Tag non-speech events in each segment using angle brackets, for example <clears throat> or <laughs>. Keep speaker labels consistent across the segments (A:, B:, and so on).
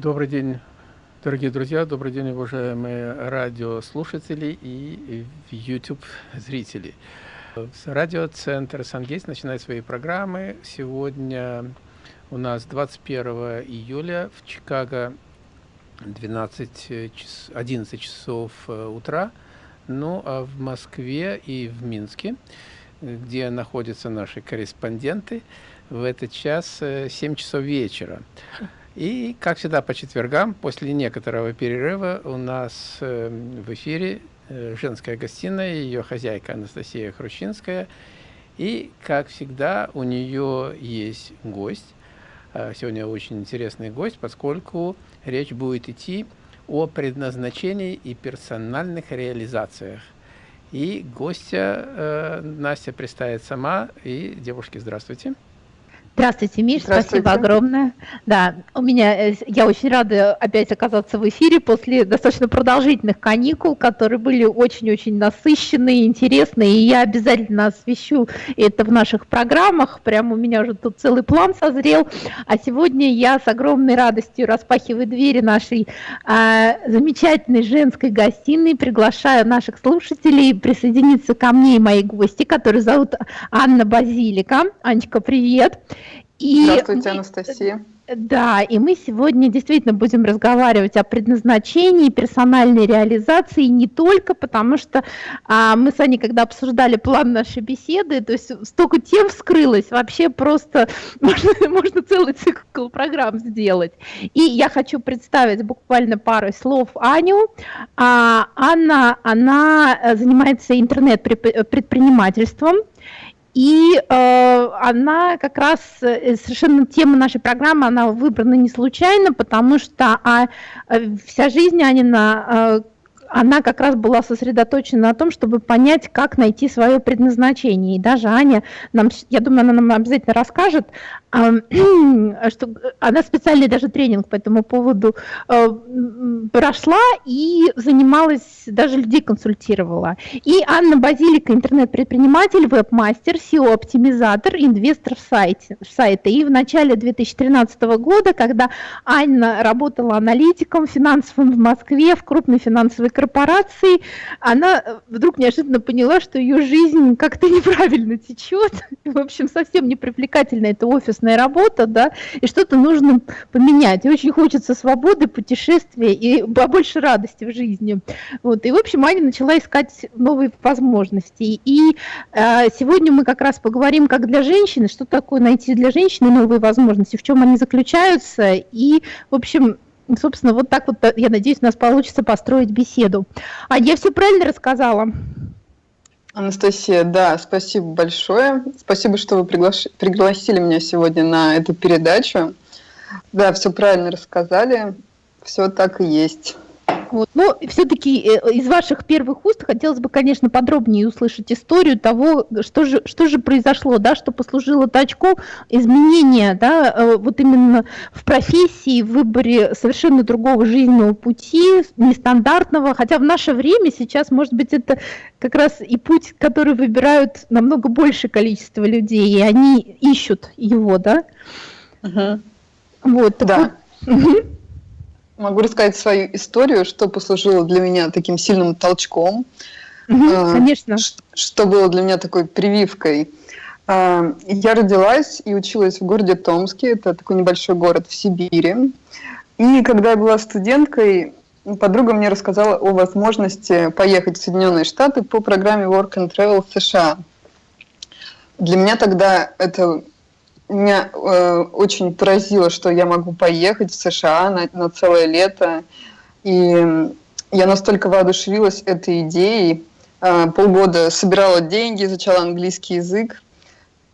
A: Добрый день, дорогие друзья, добрый день, уважаемые радиослушатели и YouTube зрители. Радиоцентр «Сангейс» начинает свои программы. Сегодня у нас 21 июля в Чикаго 12 час, 11 часов э, утра, ну а в Москве и в Минске, где находятся наши корреспонденты, в этот час 7 э, часов вечера. И, как всегда, по четвергам, после некоторого перерыва, у нас э, в эфире э, женская гостиная, ее хозяйка Анастасия Хрущинская. И, как всегда, у нее есть гость. Э, сегодня очень интересный гость, поскольку речь будет идти о предназначении и персональных реализациях. И гостя э, Настя представит сама. И, девушки, здравствуйте.
B: Здравствуйте, Миш, Здравствуйте. спасибо огромное. Да, у меня, э, я очень рада опять оказаться в эфире после достаточно продолжительных каникул, которые были очень-очень насыщенные, интересные, и я обязательно освещу это в наших программах, прямо у меня уже тут целый план созрел, а сегодня я с огромной радостью распахиваю двери нашей а, замечательной женской гостиной, приглашаю наших слушателей присоединиться ко мне и моей гости, которую зовут Анна Базилика. Анечка, привет!
C: И Здравствуйте, Анастасия.
B: Да, и мы сегодня действительно будем разговаривать о предназначении, персональной реализации, не только потому, что а, мы с Аней, когда обсуждали план нашей беседы, то есть столько тем вскрылось, вообще просто <laughs> можно, можно целый цикл программ сделать. И я хочу представить буквально пару слов Аню. А, Анна, она занимается интернет-предпринимательством, и э, она как раз, э, совершенно тема нашей программы, она выбрана не случайно, потому что а, э, вся жизнь Анина э, она как раз была сосредоточена на том, чтобы понять, как найти свое предназначение. И даже Аня, нам, я думаю, она нам обязательно расскажет, <clears throat> что она специальный даже тренинг по этому поводу э, прошла и занималась, даже людей консультировала. И Анна Базилика, интернет-предприниматель, веб-мастер, SEO-оптимизатор, инвестор в сайте, в сайта. И в начале 2013 года, когда Анна работала аналитиком финансовым в Москве, в крупной финансовой корпорации, она вдруг неожиданно поняла, что ее жизнь как-то неправильно течет. <laughs> В общем, совсем не привлекательна эта офисная работа, да, и что-то нужно поменять. И очень хочется свободы, путешествия и побольше радости в жизни. Вот. И, в общем, Аня начала искать новые возможности. И э, сегодня мы как раз поговорим, как для женщины, что такое найти для женщины новые возможности, в чем они заключаются. И, в общем, собственно, вот так вот, я надеюсь, у нас получится построить беседу. А я все правильно рассказала?
C: Анастасия, да, спасибо большое. Спасибо, что вы приглаш... пригласили меня сегодня на эту передачу. Да, все правильно рассказали. Все так и есть.
B: Вот. Но все-таки э, из ваших первых уст хотелось бы, конечно, подробнее услышать историю того, что же, что же произошло, да, что послужило точку изменения, да, э, вот именно в профессии, в выборе совершенно другого жизненного пути, нестандартного, хотя в наше время сейчас, может быть, это как раз и путь, который выбирают намного большее количество людей, и они ищут его, да.
C: Угу. Вот. Да. Вот. Могу рассказать свою историю, что послужило для меня таким сильным толчком.
B: Угу, конечно.
C: Что было для меня такой прививкой. А, я родилась и училась в городе Томске, это такой небольшой город в Сибири. И когда я была студенткой, подруга мне рассказала о возможности поехать в Соединенные Штаты по программе Work and Travel в США. Для меня тогда это меня э, очень поразило, что я могу поехать в США на, на целое лето. И я настолько воодушевилась этой идеей. Э, полгода собирала деньги, изучала английский язык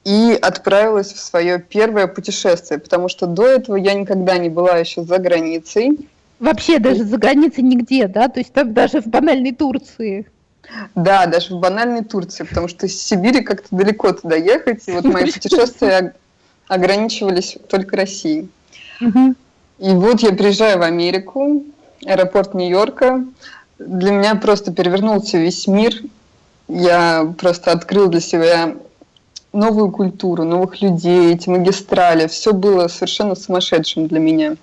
C: и отправилась в свое первое путешествие, потому что до этого я никогда не была еще за границей.
B: Вообще даже за границей нигде, да? То есть там даже в банальной Турции.
C: Да, даже в банальной Турции, потому что из Сибири как-то далеко туда ехать. И вот мои путешествия ограничивались только Россией. Угу. И вот я приезжаю в Америку, аэропорт Нью-Йорка. Для меня просто перевернулся весь мир. Я просто открыл для себя новую культуру, новых людей, эти магистрали. Все было совершенно сумасшедшим для меня.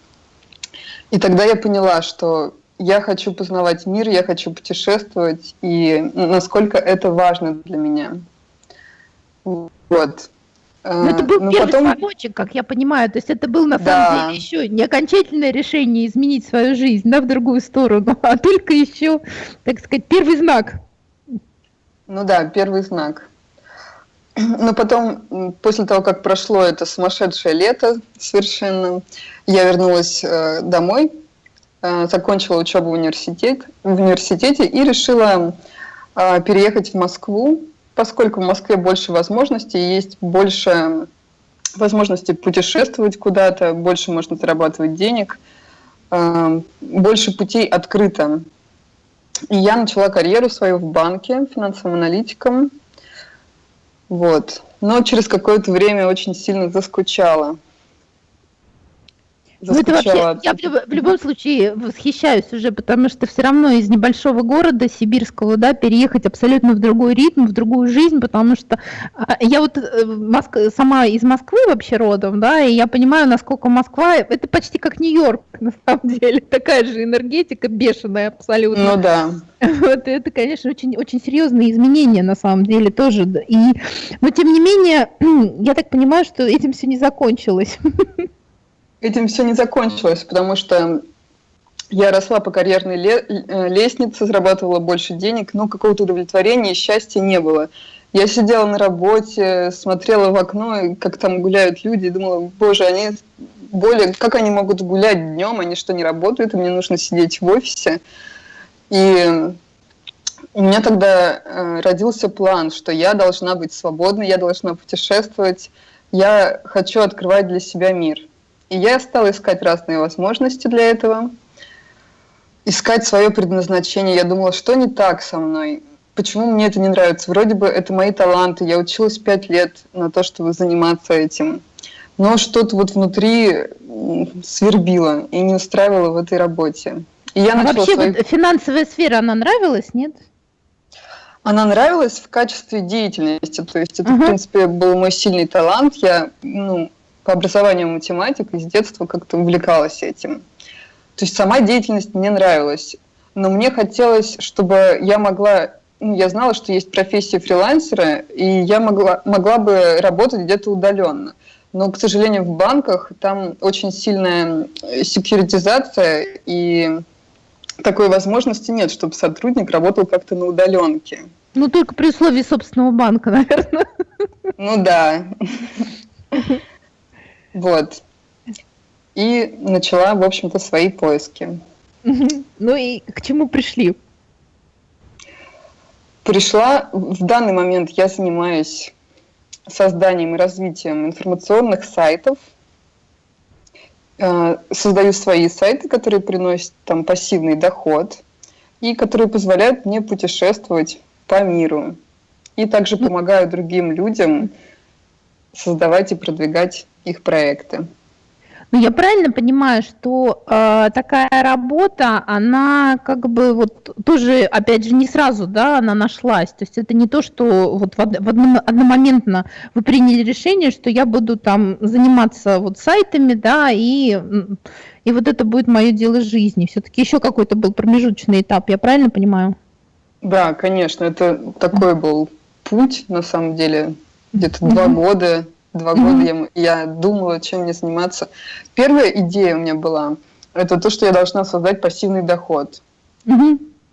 C: И тогда я поняла, что я хочу познавать мир, я хочу путешествовать, и насколько это важно для меня. Вот.
B: Но это был ну, первый потом... звоночек, как я понимаю. То есть это был на да. самом деле еще не окончательное решение изменить свою жизнь да, в другую сторону, <laughs> а только еще, так сказать, первый знак.
C: Ну да, первый знак. <clears throat> Но потом, после того, как прошло это сумасшедшее лето совершенно, я вернулась э, домой, э, закончила учебу в, университет, в университете и решила э, переехать в Москву, поскольку в Москве больше возможностей, есть больше возможностей путешествовать куда-то, больше можно зарабатывать денег, э, больше путей открыто. И я начала карьеру свою в банке финансовым аналитиком. Вот. Но через какое-то время очень сильно заскучала.
B: Ну, это вообще, я в, в любом случае восхищаюсь уже, потому что все равно из небольшого города сибирского, да, переехать абсолютно в другой ритм, в другую жизнь, потому что а, я вот э, Моск... сама из Москвы вообще родом, да, и я понимаю, насколько Москва, это почти как Нью-Йорк, <laughs> на самом деле, такая же энергетика бешеная абсолютно.
C: Ну да. <laughs>
B: Вот это, конечно, очень, очень серьезные изменения на самом деле тоже. И, но тем не менее, <clears throat> я так понимаю, что этим все не закончилось <laughs>
C: этим все не закончилось, потому что я росла по карьерной э, лестнице, зарабатывала больше денег, но какого-то удовлетворения и счастья не было. Я сидела на работе, смотрела в окно, как там гуляют люди, и думала, боже, они более, как они могут гулять днем, они что, не работают, и мне нужно сидеть в офисе. И у меня тогда э, родился план, что я должна быть свободной, я должна путешествовать, я хочу открывать для себя мир – и я стала искать разные возможности для этого, искать свое предназначение. Я думала, что не так со мной, почему мне это не нравится. Вроде бы это мои таланты, я училась пять лет на то, чтобы заниматься этим. Но что-то вот внутри свербило и не устраивало в этой работе. И
B: я а вообще свои... вот финансовая сфера, она нравилась, нет?
C: Она нравилась в качестве деятельности, то есть это, uh-huh. в принципе, был мой сильный талант. Я ну, по образованию математик, и с детства как-то увлекалась этим. То есть сама деятельность мне нравилась, но мне хотелось, чтобы я могла, ну, я знала, что есть профессия фрилансера, и я могла, могла бы работать где-то удаленно. Но, к сожалению, в банках там очень сильная секьюритизация, и такой возможности нет, чтобы сотрудник работал как-то на удаленке.
B: Ну, только при условии собственного банка, <laughs> наверное.
C: Ну да. Вот. И начала, в общем-то, свои поиски.
B: Ну и к чему пришли?
C: Пришла, в данный момент я занимаюсь созданием и развитием информационных сайтов, э, создаю свои сайты, которые приносят там пассивный доход и которые позволяют мне путешествовать по миру. И также ну помогаю другим людям создавать и продвигать их проекты.
B: Ну, я правильно понимаю, что э, такая работа, она как бы вот тоже, опять же, не сразу, да, она нашлась. То есть это не то, что вот в, в одном, одномоментно вы приняли решение, что я буду там заниматься вот сайтами, да, и, и вот это будет мое дело жизни. Все-таки еще какой-то был промежуточный этап, я правильно понимаю?
C: Да, конечно, это такой был путь, на самом деле, где-то два года Два года я, я думала, чем мне заниматься. Первая идея у меня была, это то, что я должна создать пассивный доход.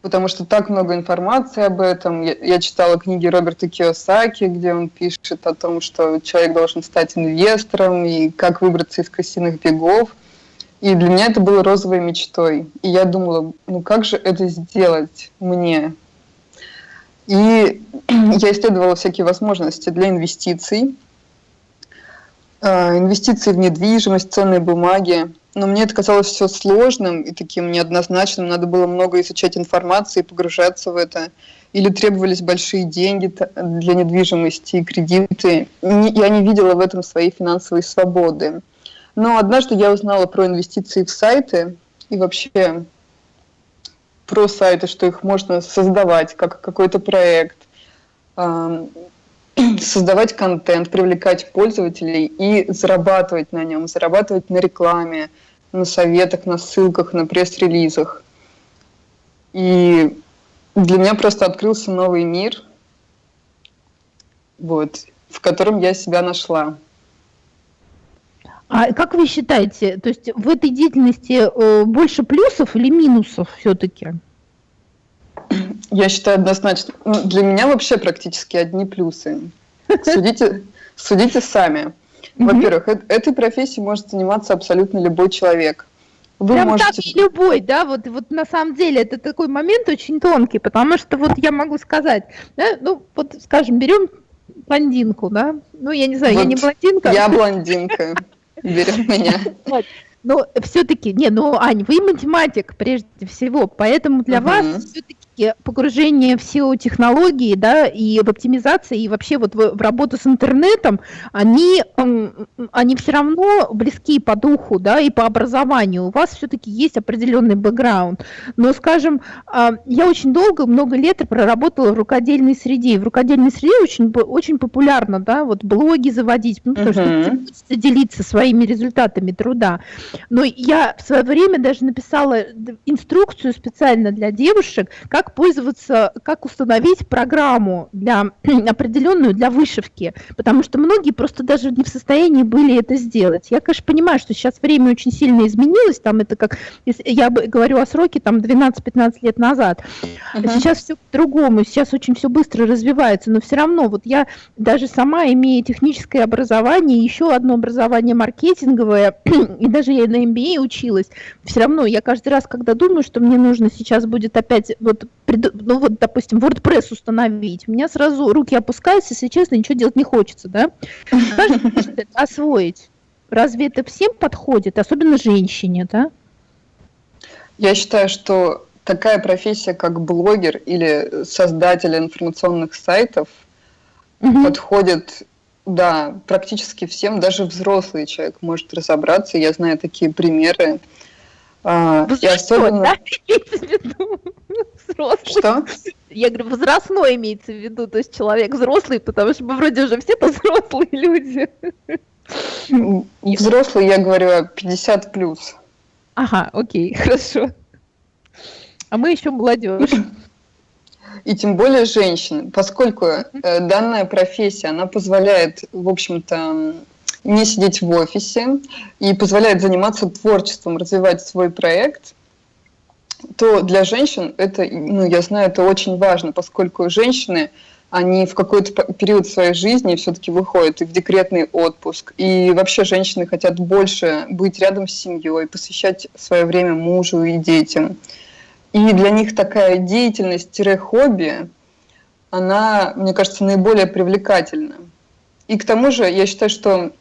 C: Потому что так много информации об этом. Я, я читала книги Роберта Киосаки, где он пишет о том, что человек должен стать инвестором и как выбраться из крысиных бегов. И для меня это было розовой мечтой. И я думала, ну как же это сделать мне? И я исследовала всякие возможности для инвестиций. А, инвестиции в недвижимость, ценные бумаги. Но мне это казалось все сложным и таким неоднозначным. Надо было много изучать информации, погружаться в это. Или требовались большие деньги для недвижимости и кредиты. Я не видела в этом своей финансовой свободы. Но однажды я узнала про инвестиции в сайты и вообще про сайты, что их можно создавать как какой-то проект <clears throat> создавать контент, привлекать пользователей и зарабатывать на нем, зарабатывать на рекламе, на советах, на ссылках, на пресс-релизах. И для меня просто открылся новый мир, вот, в котором я себя нашла.
B: А как вы считаете, то есть в этой деятельности э, больше плюсов или минусов все-таки?
C: Я считаю однозначно. Ну, для меня вообще практически одни плюсы. Судите, судите сами. Во-первых, этой профессией может заниматься абсолютно любой человек.
B: Вы Прям можете... так любой, да, вот, вот на самом деле это такой момент очень тонкий, потому что вот я могу сказать, да, ну вот скажем, берем блондинку, да, ну я не знаю, вот я не блондинка.
C: Я блондинка, берем меня.
B: Но все-таки, не, ну, Ань, вы математик прежде всего, поэтому для вас все-таки погружение в SEO технологии, да, и в оптимизации, и вообще вот в, в работу с интернетом, они, они все равно близки по духу, да, и по образованию. У вас все-таки есть определенный бэкграунд. Но, скажем, а, я очень долго, много лет проработала в рукодельной среде. И в рукодельной среде очень, очень популярно, да, вот блоги заводить, ну, потому uh-huh. что делиться своими результатами труда. Но я в свое время даже написала инструкцию специально для девушек, как как пользоваться, как установить программу для <clears throat> определенную для вышивки, потому что многие просто даже не в состоянии были это сделать. Я, конечно, понимаю, что сейчас время очень сильно изменилось, там это как, я говорю о сроке там 12-15 лет назад, uh-huh. сейчас все по-другому, сейчас очень все быстро развивается, но все равно вот я даже сама имея техническое образование, еще одно образование маркетинговое, <clears throat> и даже я на MBA училась, все равно я каждый раз, когда думаю, что мне нужно сейчас будет опять вот ну вот, допустим, WordPress установить, у меня сразу руки опускаются, если честно, ничего делать не хочется, да? Каждый это освоить. Разве это всем подходит, особенно женщине, да?
C: Я считаю, что такая профессия, как блогер или создатель информационных сайтов, угу. подходит, да, практически всем, даже взрослый человек может разобраться. Я знаю такие примеры.
B: А, и особенно... да? <laughs> взрослый. Что? Я говорю, возрастной имеется в виду, то есть человек взрослый, потому что мы вроде уже все <laughs> взрослые люди.
C: Взрослый, я говорю, 50 плюс.
B: Ага, окей, <laughs> хорошо. А мы еще молодежь.
C: И тем более женщины, поскольку э, данная профессия, она позволяет, в общем-то, не сидеть в офисе и позволяет заниматься творчеством, развивать свой проект, то для женщин это, ну, я знаю, это очень важно, поскольку женщины, они в какой-то период своей жизни все-таки выходят и в декретный отпуск. И вообще женщины хотят больше быть рядом с семьей, посвящать свое время мужу и детям. И для них такая деятельность-хобби, она, мне кажется, наиболее привлекательна. И к тому же я считаю, что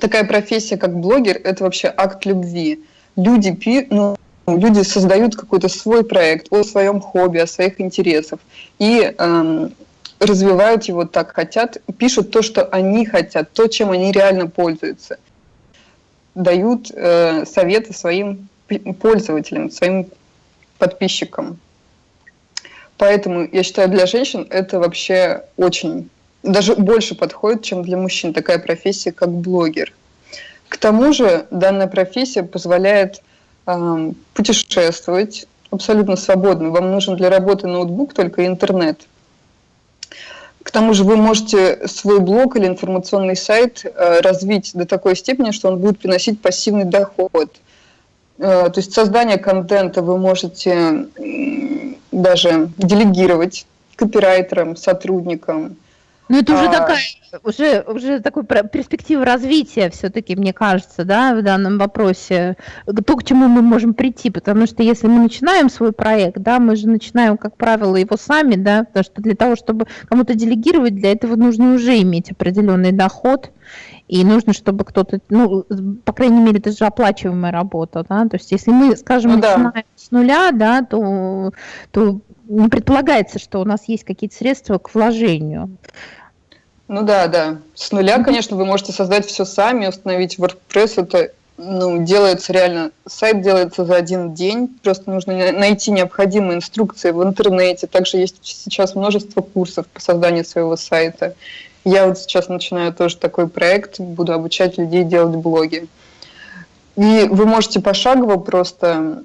C: такая профессия, как блогер, это вообще акт любви. Люди, ну, люди создают какой-то свой проект о своем хобби, о своих интересах и эм, развивают его так хотят, пишут то, что они хотят, то, чем они реально пользуются, дают э, советы своим пользователям, своим подписчикам. Поэтому я считаю, для женщин это вообще очень, даже больше подходит, чем для мужчин, такая профессия, как блогер. К тому же данная профессия позволяет путешествовать абсолютно свободно. Вам нужен для работы ноутбук, только интернет. К тому же вы можете свой блог или информационный сайт э, развить до такой степени, что он будет приносить пассивный доход. Э, то есть создание контента вы можете даже делегировать копирайтерам, сотрудникам,
B: ну, это уже а... такая, уже, уже такой перспектива развития все-таки, мне кажется, да, в данном вопросе, то, к чему мы можем прийти, потому что если мы начинаем свой проект, да, мы же начинаем, как правило, его сами, да, потому что для того, чтобы кому-то делегировать, для этого нужно уже иметь определенный доход, и нужно, чтобы кто-то, ну, по крайней мере, это же оплачиваемая работа, да, то есть если мы, скажем, ну, начинаем да. с нуля, да, то, то не предполагается, что у нас есть какие-то средства к вложению.
C: Ну да, да. С нуля, конечно, вы можете создать все сами, установить WordPress. Это ну, делается реально, сайт делается за один день, просто нужно найти необходимые инструкции в интернете. Также есть сейчас множество курсов по созданию своего сайта. Я вот сейчас начинаю тоже такой проект, буду обучать людей делать блоги. И вы можете пошагово просто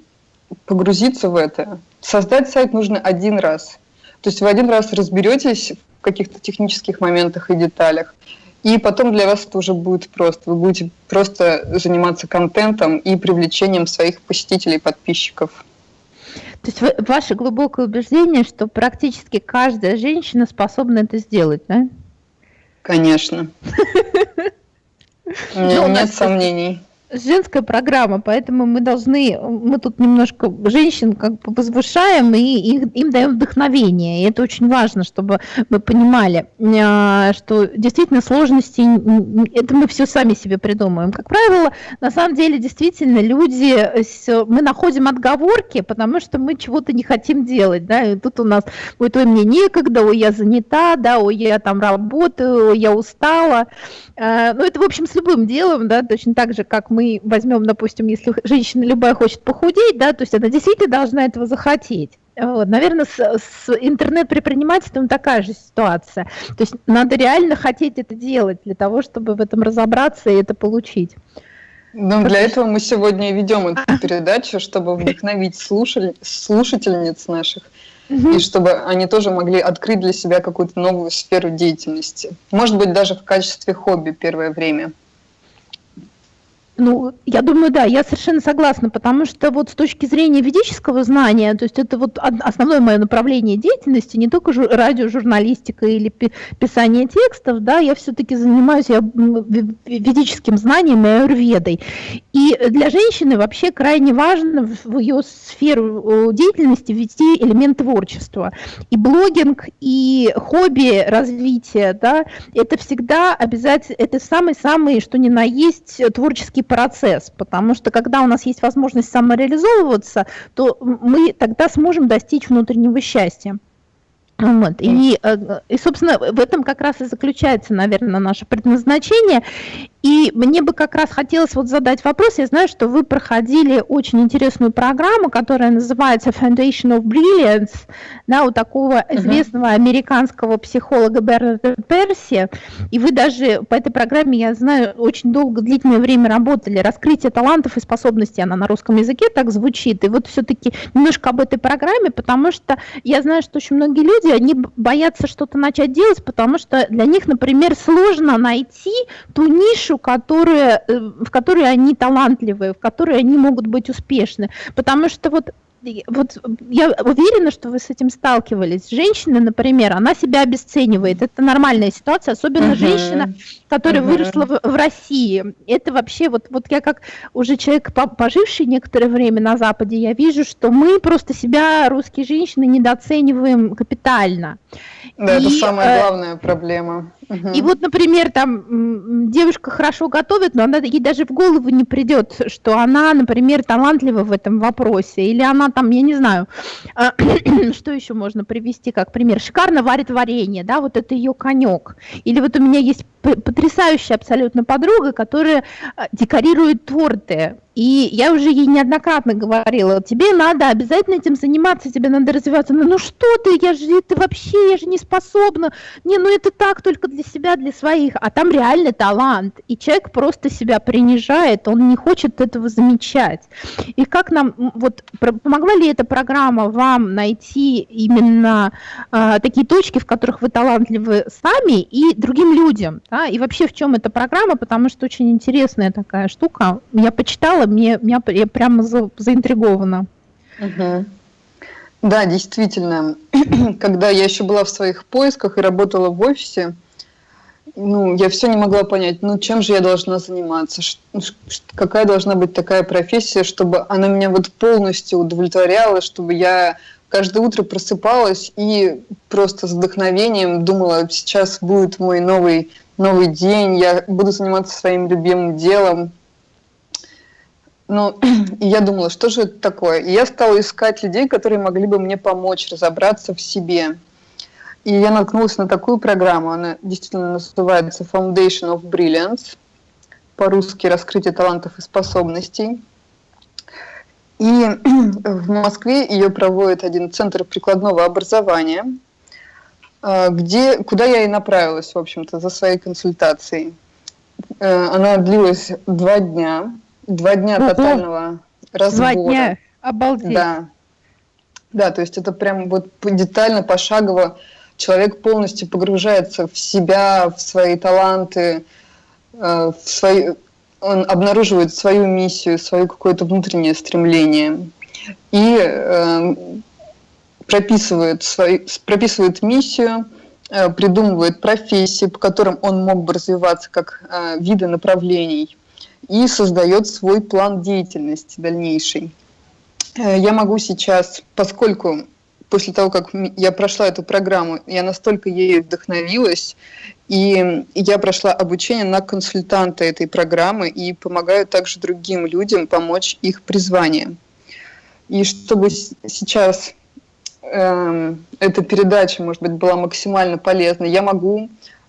C: погрузиться в это. Создать сайт нужно один раз. То есть вы один раз разберетесь каких-то технических моментах и деталях, и потом для вас это уже будет просто. Вы будете просто заниматься контентом и привлечением своих посетителей, подписчиков.
B: То есть вы, ваше глубокое убеждение, что практически каждая женщина способна это сделать, да?
C: Конечно. <laughs>
B: Ну, нет сомнений женская программа, поэтому мы должны, мы тут немножко женщин как бы возвышаем и их, им даем вдохновение. И это очень важно, чтобы мы понимали, а, что действительно сложности, это мы все сами себе придумываем. Как правило, на самом деле, действительно, люди, мы находим отговорки, потому что мы чего-то не хотим делать. Да? И тут у нас ой, мне некогда, ой, я занята, да, ой, я там работаю, ой, я устала. А, ну, это, в общем, с любым делом, да, точно так же, как мы мы возьмем, допустим, если женщина любая хочет похудеть, да, то есть она действительно должна этого захотеть. Вот, наверное, с, с интернет-предпринимательством такая же ситуация. То есть надо реально хотеть это делать для того, чтобы в этом разобраться и это получить.
C: Ну, для этого мы сегодня и ведем эту передачу, чтобы вдохновить слушатель, слушательниц наших, и чтобы они тоже могли открыть для себя какую-то новую сферу деятельности. Может быть, даже в качестве хобби первое время.
B: Ну, я думаю, да, я совершенно согласна, потому что вот с точки зрения ведического знания, то есть это вот основное мое направление деятельности, не только жур, радиожурналистика или писание текстов, да, я все-таки занимаюсь я, ведическим знанием и аюрведой. И для женщины вообще крайне важно в ее сферу деятельности ввести элемент творчества. И блогинг, и хобби развития, да, это всегда обязательно, это самый-самый, что ни на есть, творческий творческий процесс, потому что когда у нас есть возможность самореализовываться, то мы тогда сможем достичь внутреннего счастья. Вот. И, э, и, собственно, в этом как раз и заключается, наверное, наше предназначение. И мне бы как раз хотелось вот задать вопрос. Я знаю, что вы проходили очень интересную программу, которая называется Foundation of Brilliance, да, у такого известного американского психолога Бернарда Перси. И вы даже по этой программе, я знаю, очень долго, длительное время работали. Раскрытие талантов и способностей, она на русском языке так звучит. И вот все-таки немножко об этой программе, потому что я знаю, что очень многие люди, они боятся что-то начать делать, потому что для них, например, сложно найти ту нишу, нишу, которая, э, в которой они талантливые, в которой они могут быть успешны. Потому что вот вот я уверена, что вы с этим сталкивались. Женщина, например, она себя обесценивает. Это нормальная ситуация, особенно uh-huh. женщина, которая uh-huh. выросла в, в России. Это вообще, вот, вот я как уже человек, поживший некоторое время на Западе, я вижу, что мы просто себя, русские женщины, недооцениваем капитально.
C: Да, и, это самая э, главная проблема.
B: И вот, например, там девушка хорошо готовит, но она, ей даже в голову не придет, что она, например, талантлива в этом вопросе, или она там, я не знаю, а, <clears throat> что еще можно привести как пример, шикарно варит варенье, да, вот это ее конек. Или вот у меня есть потрясающая абсолютно подруга, которая а, декорирует торты. И я уже ей неоднократно говорила, тебе надо обязательно этим заниматься, тебе надо развиваться. Ну, ну что ты, я же, ты вообще, я же не способна. Не, ну это так только для себя, для своих. А там реальный талант. И человек просто себя принижает, он не хочет этого замечать. И как нам, вот, помогла ли эта программа вам найти именно э, такие точки, в которых вы талантливы сами и другим людям? Да? И вообще в чем эта программа, потому что очень интересная такая штука. Я почитала, мне, меня, я прямо за, заинтригована.
C: Угу. Да, действительно. <clears throat> Когда я еще была в своих поисках и работала в офисе, ну, я все не могла понять, ну, чем же я должна заниматься, какая должна быть такая профессия, чтобы она меня вот полностью удовлетворяла, чтобы я каждое утро просыпалась и просто с вдохновением думала, сейчас будет мой новый новый день, я буду заниматься своим любимым делом. Ну, <clears throat> я думала, что же это такое? И я стала искать людей, которые могли бы мне помочь разобраться в себе. И я наткнулась на такую программу, она действительно называется Foundation of Brilliance, по-русски «Раскрытие талантов и способностей». И <clears throat> в Москве ее проводит один центр прикладного образования – а, где, куда я и направилась, в общем-то, за своей консультацией. Э, она длилась два дня. Два дня
B: Ого.
C: тотального разбора.
B: Два дня. Обалдеть.
C: Да. Да, то есть это прям вот детально, пошагово человек полностью погружается в себя, в свои таланты, э, в свои, он обнаруживает свою миссию, свое какое-то внутреннее стремление и э, прописывает, свои, прописывает миссию, э, придумывает профессии, по которым он мог бы развиваться как э, виды направлений и создает свой план деятельности дальнейший. Э, Я могу сейчас, поскольку после того, как я прошла эту программу, я настолько ею вдохновилась, и я прошла обучение на консультанта этой программы и помогаю также другим людям помочь их призваниям. И чтобы сейчас эм, эта передача, может быть, была максимально полезна, я могу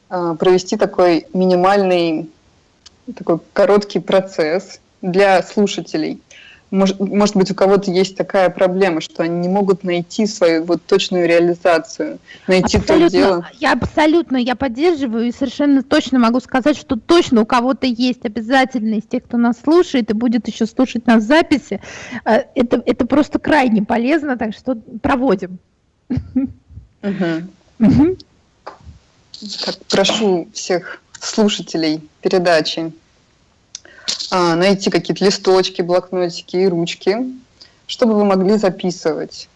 C: э, провести такой минимальный, такой короткий процесс для слушателей. Может, может быть, у кого-то есть такая проблема, что они не могут найти свою вот точную реализацию, найти то дело.
B: Абсолютно, я абсолютно, я поддерживаю и совершенно точно могу сказать, что точно у кого-то есть обязательно из тех, кто нас слушает и будет еще слушать нас в записи. э, Это, это просто крайне полезно, так что проводим.
C: Мгм.
B: Мгм.
C: Так, прошу всех слушателей передачи а, найти какие-то листочки, блокнотики и ручки, чтобы вы могли записывать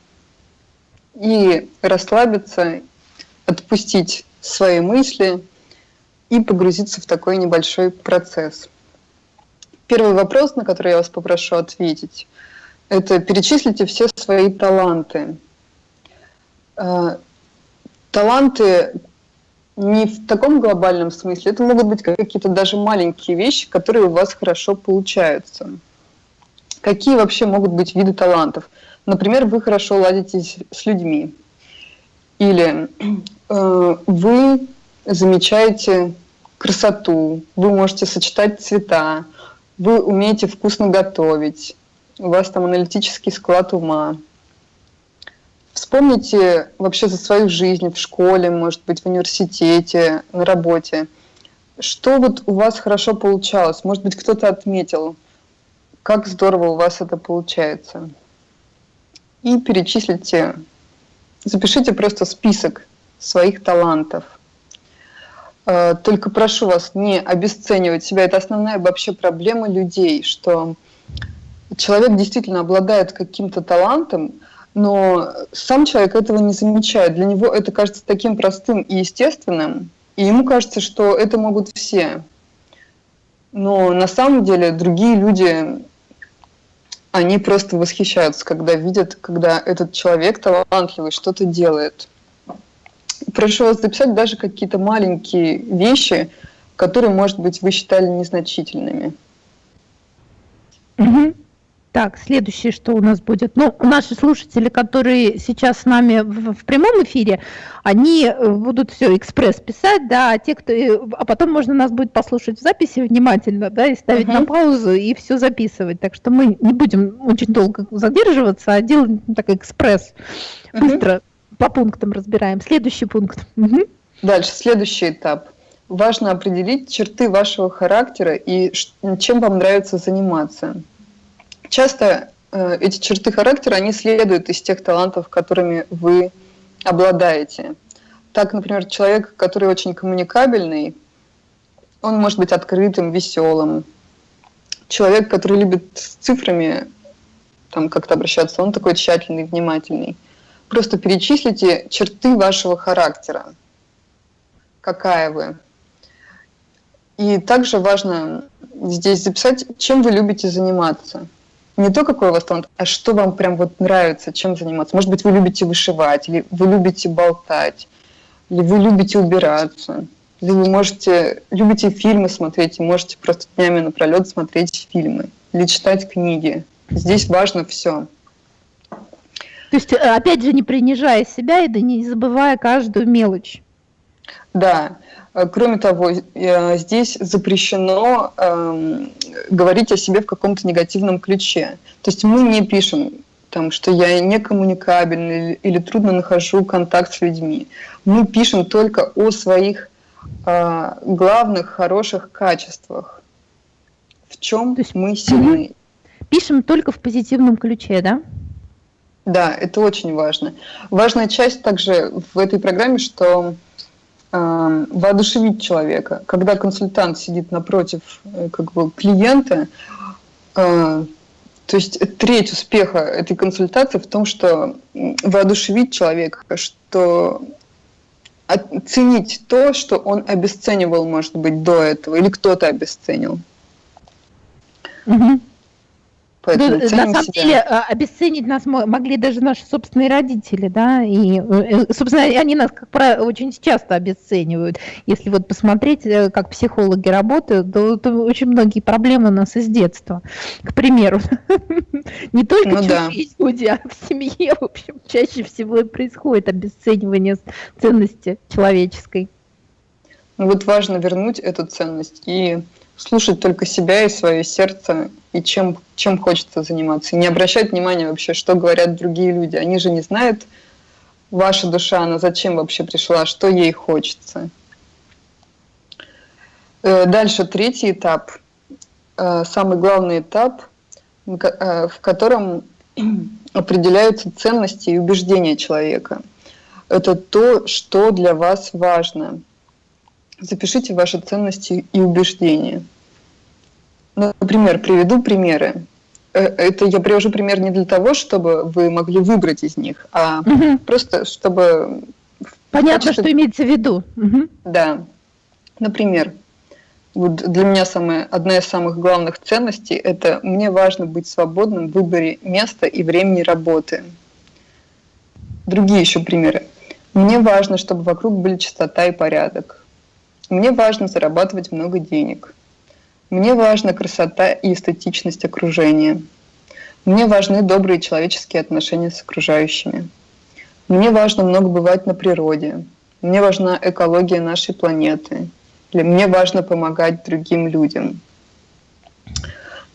C: и расслабиться, отпустить свои мысли и погрузиться в такой небольшой процесс. Первый вопрос, на который я вас попрошу ответить, это перечислите все свои таланты. А, Таланты не в таком глобальном смысле, это могут быть какие-то даже маленькие вещи, которые у вас хорошо получаются. Какие вообще могут быть виды талантов? Например, вы хорошо ладите с- с людьми. Или э, вы замечаете красоту, вы можете сочетать цвета, вы умеете вкусно готовить, у вас там аналитический склад ума. Вспомните вообще за свою жизнь в школе, может быть, в университете, на работе. Что вот у вас хорошо получалось? Может быть, кто-то отметил, как здорово у вас это получается. И перечислите, запишите просто список своих талантов. Э, Только прошу вас не обесценивать себя. Это основная вообще проблема людей, что человек действительно обладает каким-то талантом, но сам человек этого не замечает. Для него это кажется таким простым и естественным, и ему кажется, что это могут все. Но на самом деле другие люди, они просто восхищаются, когда видят, когда этот человек талантливый что-то делает. Вас записать даже какие-то маленькие вещи, которые, может быть, вы считали незначительными.
B: Мгм. Так, следующее, что у нас будет. Ну, наши слушатели, которые сейчас с нами в, в прямом эфире, они э, будут все экспресс писать, да, а те, кто... э, А потом можно нас будет послушать в записи внимательно, да, и ставить на
C: Мгм.
B: паузу и все записывать. Так что мы не будем очень долго задерживаться, а делаем ну, так экспресс.
C: Мгм.
B: Быстро по пунктам разбираем. Следующий пункт. Мгм.
C: Дальше, следующий этап. Важно определить черты вашего характера и чем вам нравится заниматься. Часто э, эти черты характера, они следуют из тех талантов, которыми вы обладаете. Так, например, человек, который очень коммуникабельный, он может быть открытым, веселым. Человек, который любит с цифрами там как-то обращаться, он такой тщательный, внимательный. Просто перечислите черты вашего характера какая вы. И также важно здесь записать, чем вы любите заниматься. Не то, какой у вас талант, а что вам прям вот нравится, чем заниматься. Может быть, вы любите вышивать, или вы любите болтать, или вы любите убираться. Или вы можете, любите фильмы смотреть, и можете просто днями напролет смотреть фильмы, или читать книги. Здесь важно все.
B: То есть, э, опять же, не принижая себя и да не забывая каждую мелочь.
C: Да, Э, кроме того, э, здесь запрещено эм, говорить о себе в каком-то негативном ключе. То есть мы не пишем, там, что я некоммуникабельный или, или трудно нахожу контакт с людьми. Мы пишем только о своих э, главных хороших качествах, в чем есть, мы сильны.
B: Пишем только в позитивном ключе, да?
C: Да, это очень важно. Важная часть также в этой программе, что э, воодушевить человека. Когда консультант сидит напротив э, как бы, клиента, э, то есть треть успеха этой консультации в том, что воодушевить человека, что оценить то, что он обесценивал, может быть, до этого, или кто-то обесценил.
B: Угу. Поэтому ну, на самом себя. деле а, обесценить нас могли даже наши собственные родители, да, и, э, собственно, они нас как правило очень часто обесценивают. Если вот посмотреть, э, как психологи работают, то, то очень многие проблемы у нас из детства, к примеру. <laughs> Не только ну, да. <laughs> люди, а в семье, в общем, чаще всего и происходит обесценивание ценности человеческой.
C: Вот важно вернуть эту ценность и слушать только себя и свое сердце, и чем, чем хочется заниматься. И не обращать внимания вообще, что говорят другие люди. Они же не знают, ваша душа, она зачем вообще пришла, что ей хочется. Э, дальше третий этап, э, самый главный этап, э, в котором <clears throat> определяются ценности и убеждения человека. Это то, что для вас важно. Запишите ваши ценности и убеждения. Например, приведу примеры. Э, это я привожу пример не для того, чтобы вы могли выбрать из них, а угу. просто чтобы...
B: Понятно, качестве... что имеется в виду. Угу.
C: Да. Например, вот для меня самая, одна из самых главных ценностей – это мне важно быть свободным в выборе места и времени работы. Другие еще примеры. Мне важно, чтобы вокруг были чистота и порядок. Мне важно зарабатывать много денег. Мне важна красота и эстетичность окружения. Мне важны добрые человеческие отношения с окружающими. Мне важно много бывать на природе. Мне важна экология нашей планеты. Мне важно помогать другим людям.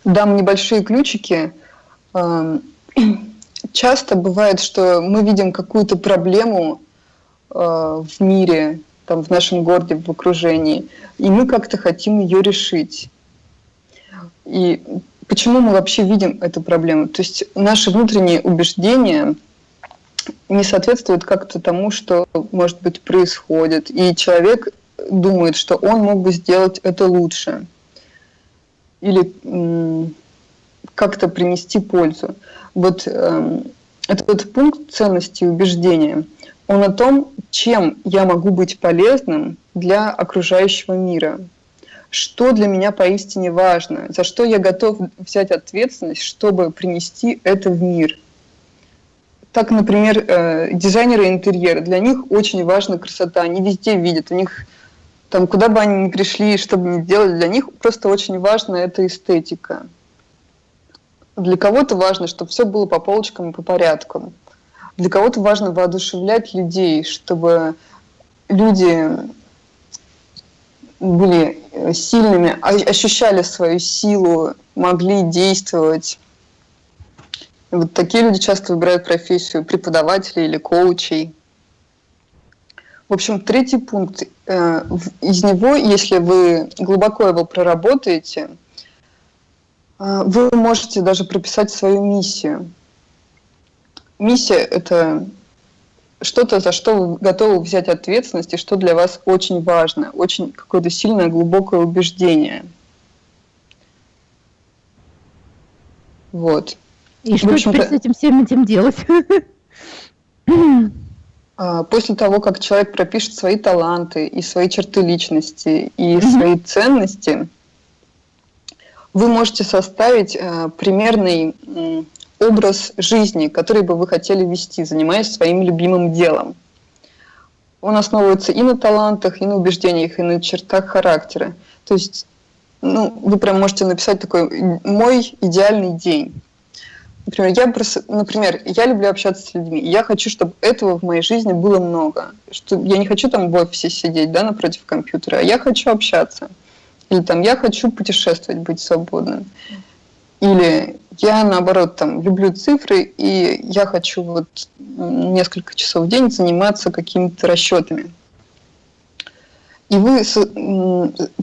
C: Дам небольшие ключики. Эм, <clears throat> часто бывает, что мы видим какую-то проблему э, в мире, там, в нашем городе, в окружении, и мы как-то хотим ее решить. И почему мы вообще видим эту проблему? То есть наши внутренние убеждения не соответствуют как-то тому, что, может быть, происходит. И человек думает, что он мог бы сделать это лучше. Или как-то принести пользу. Вот э, этот пункт ценности и убеждения – он о том, чем я могу быть полезным для окружающего мира. Что для меня поистине важно, за что я готов взять ответственность, чтобы принести это в мир. Так, например, э, дизайнеры интерьера, для них очень важна красота, они везде видят, у них там, куда бы они ни пришли, что бы ни делали, для них просто очень важна эта эстетика. Для кого-то важно, чтобы все было по полочкам и по порядку. Для кого-то важно воодушевлять людей, чтобы люди были сильными, ощущали свою силу, могли действовать. Вот такие люди часто выбирают профессию преподавателей или коучей. В общем, третий пункт. Э, из него, если вы глубоко его проработаете, э, вы можете даже прописать свою миссию – миссия – это что-то, за что вы готовы взять ответственность и что для вас очень важно, очень какое-то сильное, глубокое убеждение. Вот.
B: И что теперь с этим всем этим делать? <laughs>
C: А, после того, как человек пропишет свои таланты и свои черты личности и свои ценности, вы можете составить э, примерный образ жизни, который бы вы хотели вести, занимаясь своим любимым делом. Он основывается и на талантах, и на убеждениях, и на чертах характера. То есть ну, вы прям можете написать такой «мой идеальный день». Например, я, просто, например, я люблю общаться с людьми, я хочу, чтобы этого в моей жизни было много. Что я не хочу там в офисе сидеть, да, напротив компьютера, а я хочу общаться. Или там я хочу путешествовать, быть свободным. Или я, наоборот, там, люблю цифры, и я хочу вот несколько часов в день заниматься какими-то расчетами. И вы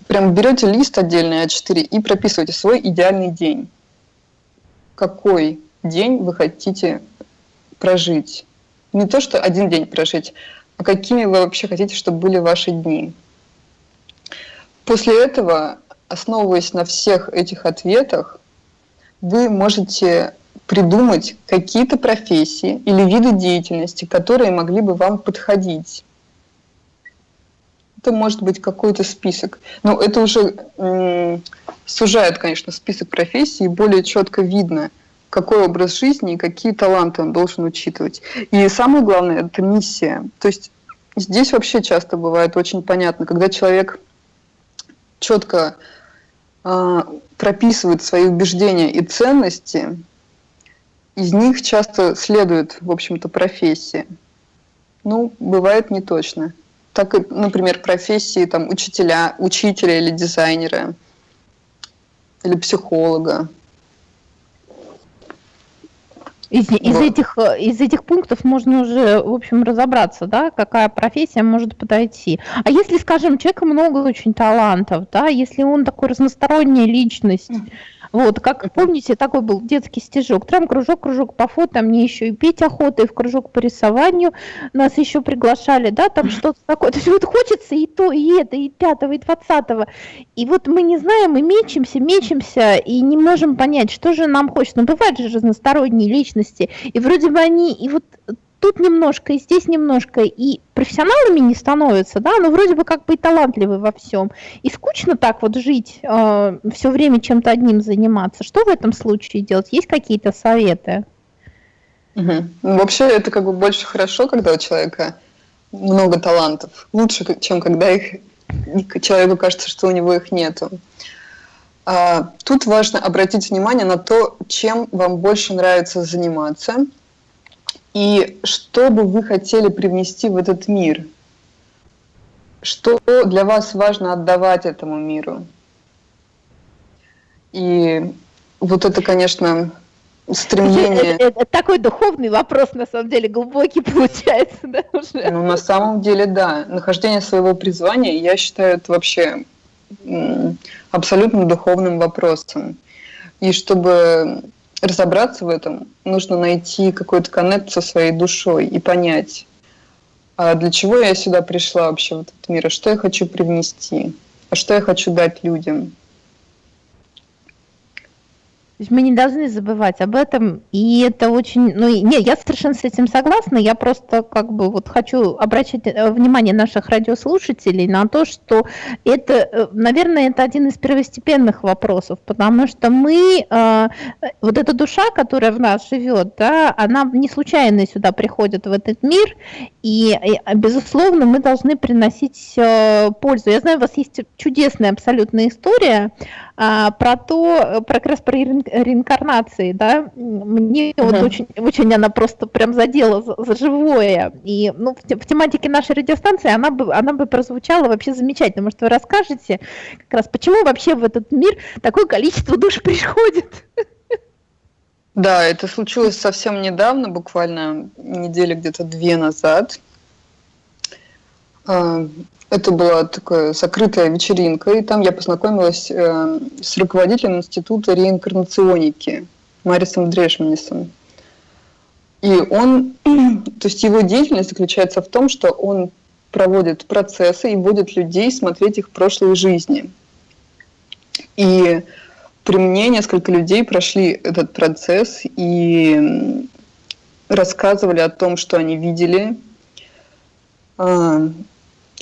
C: прям берете лист отдельный А4 и прописываете свой идеальный день. Какой день вы хотите прожить? Не то, что один день прожить, а какими вы вообще хотите, чтобы были ваши дни. После этого, основываясь на всех этих ответах, вы можете придумать какие-то профессии или виды деятельности, которые могли бы вам подходить. Это может быть какой-то список. Но это уже сужает, конечно, список профессий, и более четко видно, какой образ жизни и какие таланты он должен учитывать. И самое главное – это миссия. То есть здесь вообще часто бывает очень понятно, когда человек четко э, прописывает свои убеждения и ценности, из них часто следует, в общем-то, профессия. Ну, бывает не точно так например, профессии там, учителя, учителя или дизайнера, или психолога.
B: Из, из, вот. этих, из этих пунктов можно уже, в общем, разобраться, да, какая профессия может подойти. А если, скажем, у человека много очень талантов, да, если он такой разносторонняя личность, вот, как помните, такой был детский стежок. Трам, кружок, кружок по фото, мне еще и петь охота, и в кружок по рисованию нас еще приглашали, да, там <laughs> что-то такое. То есть вот хочется и то, и это, и пятого, и двадцатого. И вот мы не знаем, мы мечемся, мечемся, и не можем понять, что же нам хочется. Но бывают же разносторонние личности, и вроде бы они, и вот тут немножко, и здесь немножко, и профессионалами не становятся, да, но вроде бы как бы и талантливы во всем. И скучно так вот жить, э, все время чем-то одним заниматься. Что в этом случае делать? Есть какие-то советы?
C: Угу. Вообще это как бы больше хорошо, когда у человека много талантов. Лучше, чем когда их человеку кажется, что у него их нету. А, тут важно обратить внимание на то, чем вам больше нравится заниматься – и что бы вы хотели привнести в этот мир? Что для вас важно отдавать этому миру? И вот это, конечно, стремление...
B: Это, такой духовный вопрос, на самом деле, глубокий <laughs> получается, да,
C: уже? Ну, на самом деле, да. Нахождение своего призвания, я считаю, это вообще абсолютно духовным вопросом. И чтобы разобраться в этом, нужно найти какой-то коннект со своей душой и понять, а для чего я сюда пришла вообще в этот мир, а что я хочу привнести, а что я хочу дать людям.
B: То есть мы не должны забывать об этом, и это очень, ну, не, я совершенно с этим согласна, я просто как бы вот хочу обращать э, внимание наших радиослушателей на то, что это, э, наверное, это один из первостепенных вопросов, потому что мы, э, вот эта душа, которая в нас живет, да, она не случайно сюда приходит в этот мир, и, и безусловно, мы должны приносить пользу. Я знаю, у вас есть чудесная абсолютная история, а, про то, про как раз про реинкарнации, да, мне uh-huh. вот очень, очень она просто прям задела за, за живое, и ну, в, в тематике нашей радиостанции она бы, она бы прозвучала вообще замечательно, может, вы расскажете как раз, почему вообще в этот мир такое количество душ приходит?
C: Да, это случилось совсем недавно, буквально недели где-то две назад. А, это была такая закрытая вечеринка, и там я познакомилась э, с руководителем Института реинкарнационики Марисом Дрешманисом. И он, <clears throat> то есть его деятельность заключается в том, что он проводит процессы и вводит людей смотреть их прошлые жизни. И при мне несколько людей прошли этот процесс и рассказывали о том, что они видели, а,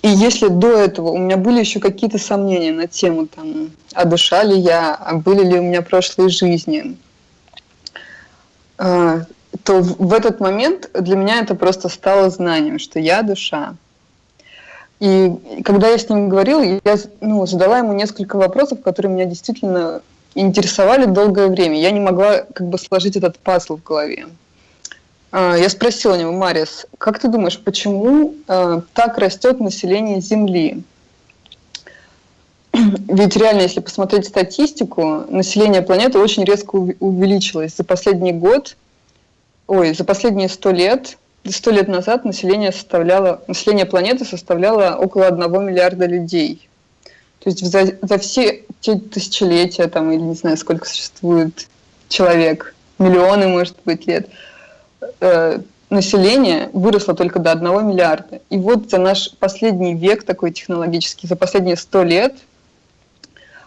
C: и если до этого у меня были еще какие-то сомнения на тему, там, а душа ли я, а были ли у меня прошлые жизни, а, то в этот момент для меня это просто стало знанием, что я душа. И когда я с ним говорила, я ну, задала ему несколько вопросов, которые меня действительно интересовали долгое время. Я не могла как бы сложить этот пазл в голове. А, я спросила у него, Марис, как ты думаешь, почему э, так растет население Земли? <clears throat> Ведь реально, если посмотреть статистику, население планеты очень резко увеличилось. За последний год, ой, за последние сто лет сто лет назад население, составляло, население планеты составляло около одного миллиарда людей. То есть за, за все те тысячелетия, там, или не знаю, сколько существует человек, миллионы, может быть, лет, э, население выросло только до одного миллиарда. И вот за наш последний век такой технологический, за последние сто лет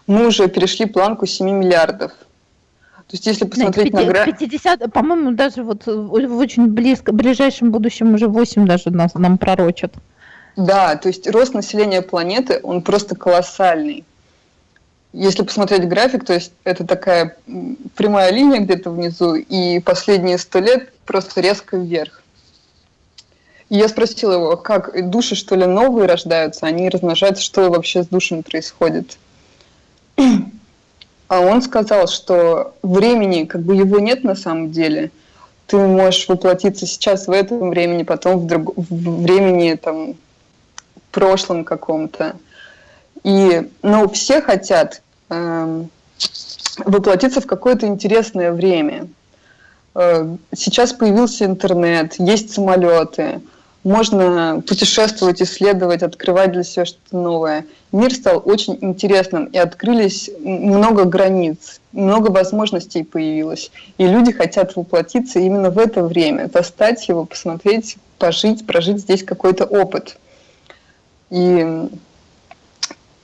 C: мы уже перешли планку 7 миллиардов.
B: То есть, если посмотреть Нет, 50, на 50, по-моему, даже вот в очень близко, ближайшем будущем уже 8 даже нас, нам пророчат.
C: Да, то есть рост населения планеты, он просто колоссальный. Если посмотреть график, то есть это такая прямая линия где-то внизу, и последние сто лет просто резко вверх. И я спросила его, как души, что ли, новые рождаются, они размножаются, что вообще с душами происходит. <clears throat> А он сказал, что времени, как бы его нет на самом деле. Ты можешь воплотиться сейчас в этом времени, потом в, друг... в времени там прошлом каком-то. И, ну, все хотят э, воплотиться в какое-то интересное время. Э, сейчас появился интернет, есть самолеты, можно путешествовать, исследовать, открывать для себя что-то новое. Мир стал очень интересным, и открылись много границ, много возможностей появилось. И люди хотят воплотиться именно в это время, достать его, посмотреть, пожить, прожить здесь какой-то опыт. И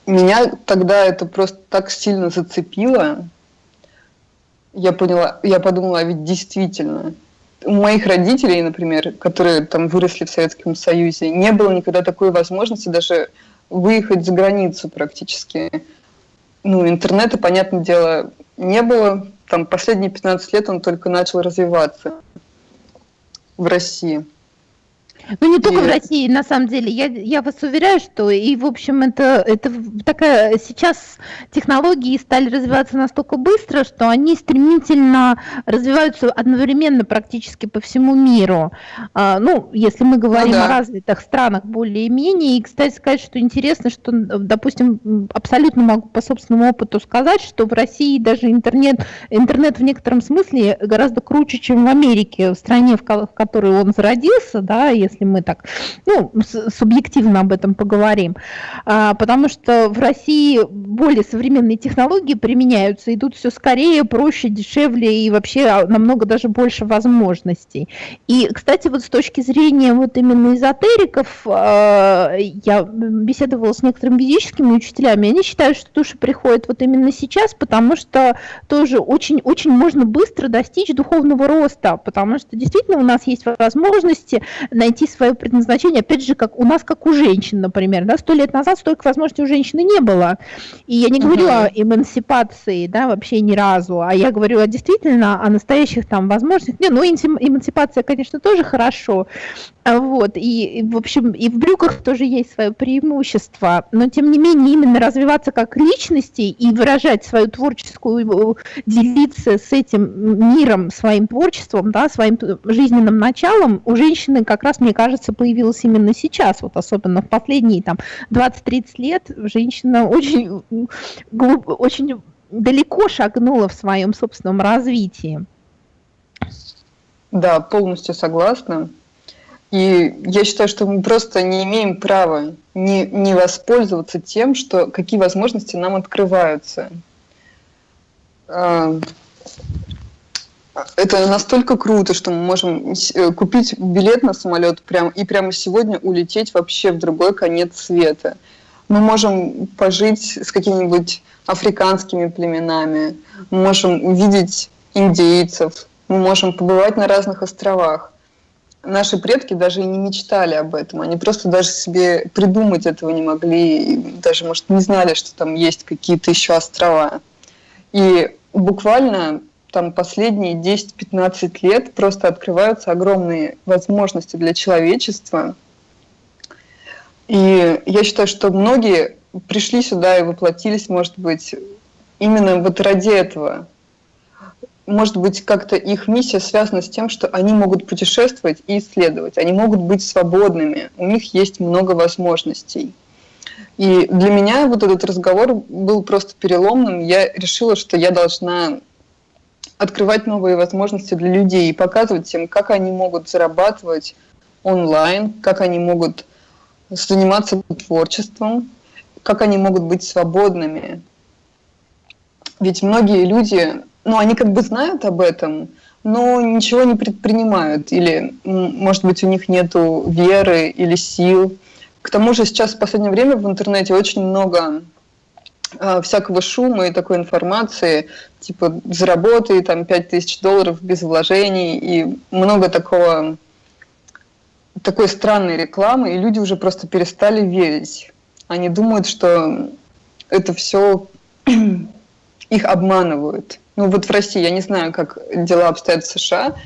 C: меня тогда это просто так сильно зацепило. Я поняла, я подумала, ведь действительно, у моих родителей, например, которые там выросли в Советском Союзе, не было никогда такой возможности даже выехать за границу практически. Ну, интернета, понятное дело, не было. Там последние 15 лет он только начал развиваться в России.
B: Ну, не только и... в России, на самом деле. Я, я вас уверяю, что и, в общем, это, это такая... Сейчас технологии стали развиваться настолько быстро, что они стремительно развиваются одновременно практически по всему миру. А, ну, если мы говорим ну, да. о развитых странах более-менее. И, кстати, сказать, что интересно, что, допустим, абсолютно могу по собственному опыту сказать, что в России даже интернет, интернет в некотором смысле гораздо круче, чем в Америке, в стране, в которой он зародился, да, если если мы так, ну, субъективно об этом поговорим, а, потому что в России более современные технологии применяются, идут все скорее, проще, дешевле и вообще намного даже больше возможностей. И, кстати, вот с точки зрения вот именно эзотериков, а, я беседовала с некоторыми физическими учителями, они считают, что души приходят вот именно сейчас, потому что тоже очень-очень можно быстро достичь духовного роста, потому что действительно у нас есть возможности найти свое предназначение, опять же, как у нас, как у женщин, например, да, сто лет назад столько возможностей у женщины не было. И я не говорю uh-huh. о эмансипации, да, вообще ни разу, а я говорю о действительно о настоящих там возможностях. Не, ну, эмансипация, конечно, тоже хорошо, вот, и, в общем, и в брюках тоже есть свое преимущество, но тем не менее именно развиваться как личности и выражать свою творческую, делиться с этим миром, своим творчеством, да, своим жизненным началом у женщины как раз, мне кажется, появилось именно сейчас, вот особенно в последние там 20-30 лет женщина очень, глуб, очень далеко шагнула в своем собственном развитии.
C: Да, полностью согласна. И я считаю, что мы просто не имеем права не, не воспользоваться тем, что какие возможности нам открываются. А, это настолько круто, что мы можем э, купить билет на самолет прям, и прямо сегодня улететь вообще в другой конец света. Мы можем пожить с какими-нибудь африканскими племенами, мы можем увидеть индейцев, мы можем побывать на разных островах наши предки даже и не мечтали об этом. Они просто даже себе придумать этого не могли, даже, может, не знали, что там есть какие-то еще острова. И буквально там последние 10-15 лет просто открываются огромные возможности для человечества. И я считаю, что многие пришли сюда и воплотились, может быть, именно вот ради этого, может быть, как-то их миссия связана с тем, что они могут путешествовать и исследовать, они могут быть свободными, у них есть много возможностей. И для меня вот этот разговор был просто переломным. Я решила, что я должна открывать новые возможности для людей и показывать им, как они могут зарабатывать онлайн, как они могут заниматься творчеством, как они могут быть свободными. Ведь многие люди, ну, они как бы знают об этом, но ничего не предпринимают, или, может быть, у них нет веры или сил. К тому же сейчас в последнее время в интернете очень много э, всякого шума и такой информации, типа заработай там 5000 долларов без вложений, и много такого, такой странной рекламы, и люди уже просто перестали верить. Они думают, что это все <clears throat> их обманывают. Ну вот в России, я не знаю, как дела обстоят в США,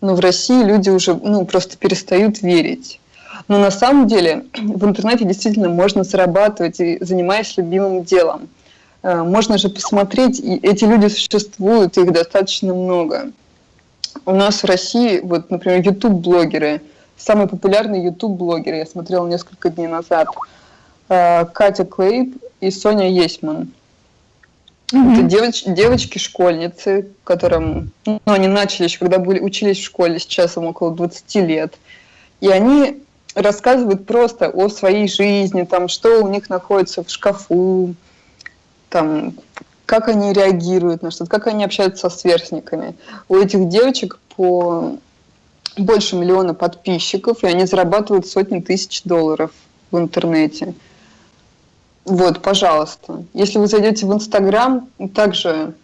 C: но в России люди уже ну, просто перестают верить. Но на самом деле <clears throat> в интернете действительно можно зарабатывать и занимаясь любимым делом. Э, можно же посмотреть, и эти люди существуют, их достаточно много. У нас в России, вот, например, YouTube-блогеры, самый популярный YouTube-блогер, я смотрела несколько дней назад, э, Катя Клейб и Соня Есман. Mm-hmm. Это девоч, девочки-школьницы, которым, ну, они начали еще, когда были, учились в школе, сейчас им около 20 лет. И они рассказывают просто о своей жизни, там, что у них находится в шкафу, там, как они реагируют на что-то, как они общаются со сверстниками. У этих девочек по больше миллиона подписчиков, и они зарабатывают сотни тысяч долларов в интернете. Вот, пожалуйста. Если вы зайдете в Инстаграм, также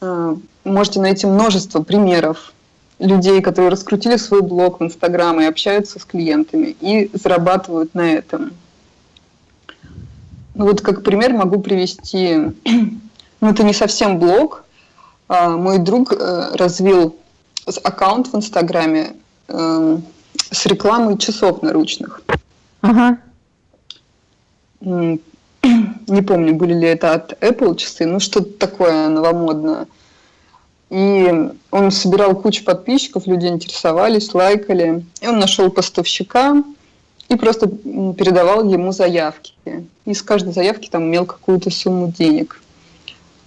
C: э, можете найти множество примеров людей, которые раскрутили свой блог в Инстаграм и общаются с клиентами и зарабатывают на этом. Ну вот как пример могу привести, <clears throat> ну это не совсем блог, а мой друг э, развил аккаунт в Инстаграме э, с рекламой часов наручных. Ага <clears throat> не помню, были ли это от Apple часы, ну что-то такое новомодное. И он собирал кучу подписчиков, люди интересовались, лайкали. И он нашел поставщика и просто передавал ему заявки. И с каждой заявки там имел какую-то сумму денег. <clears throat>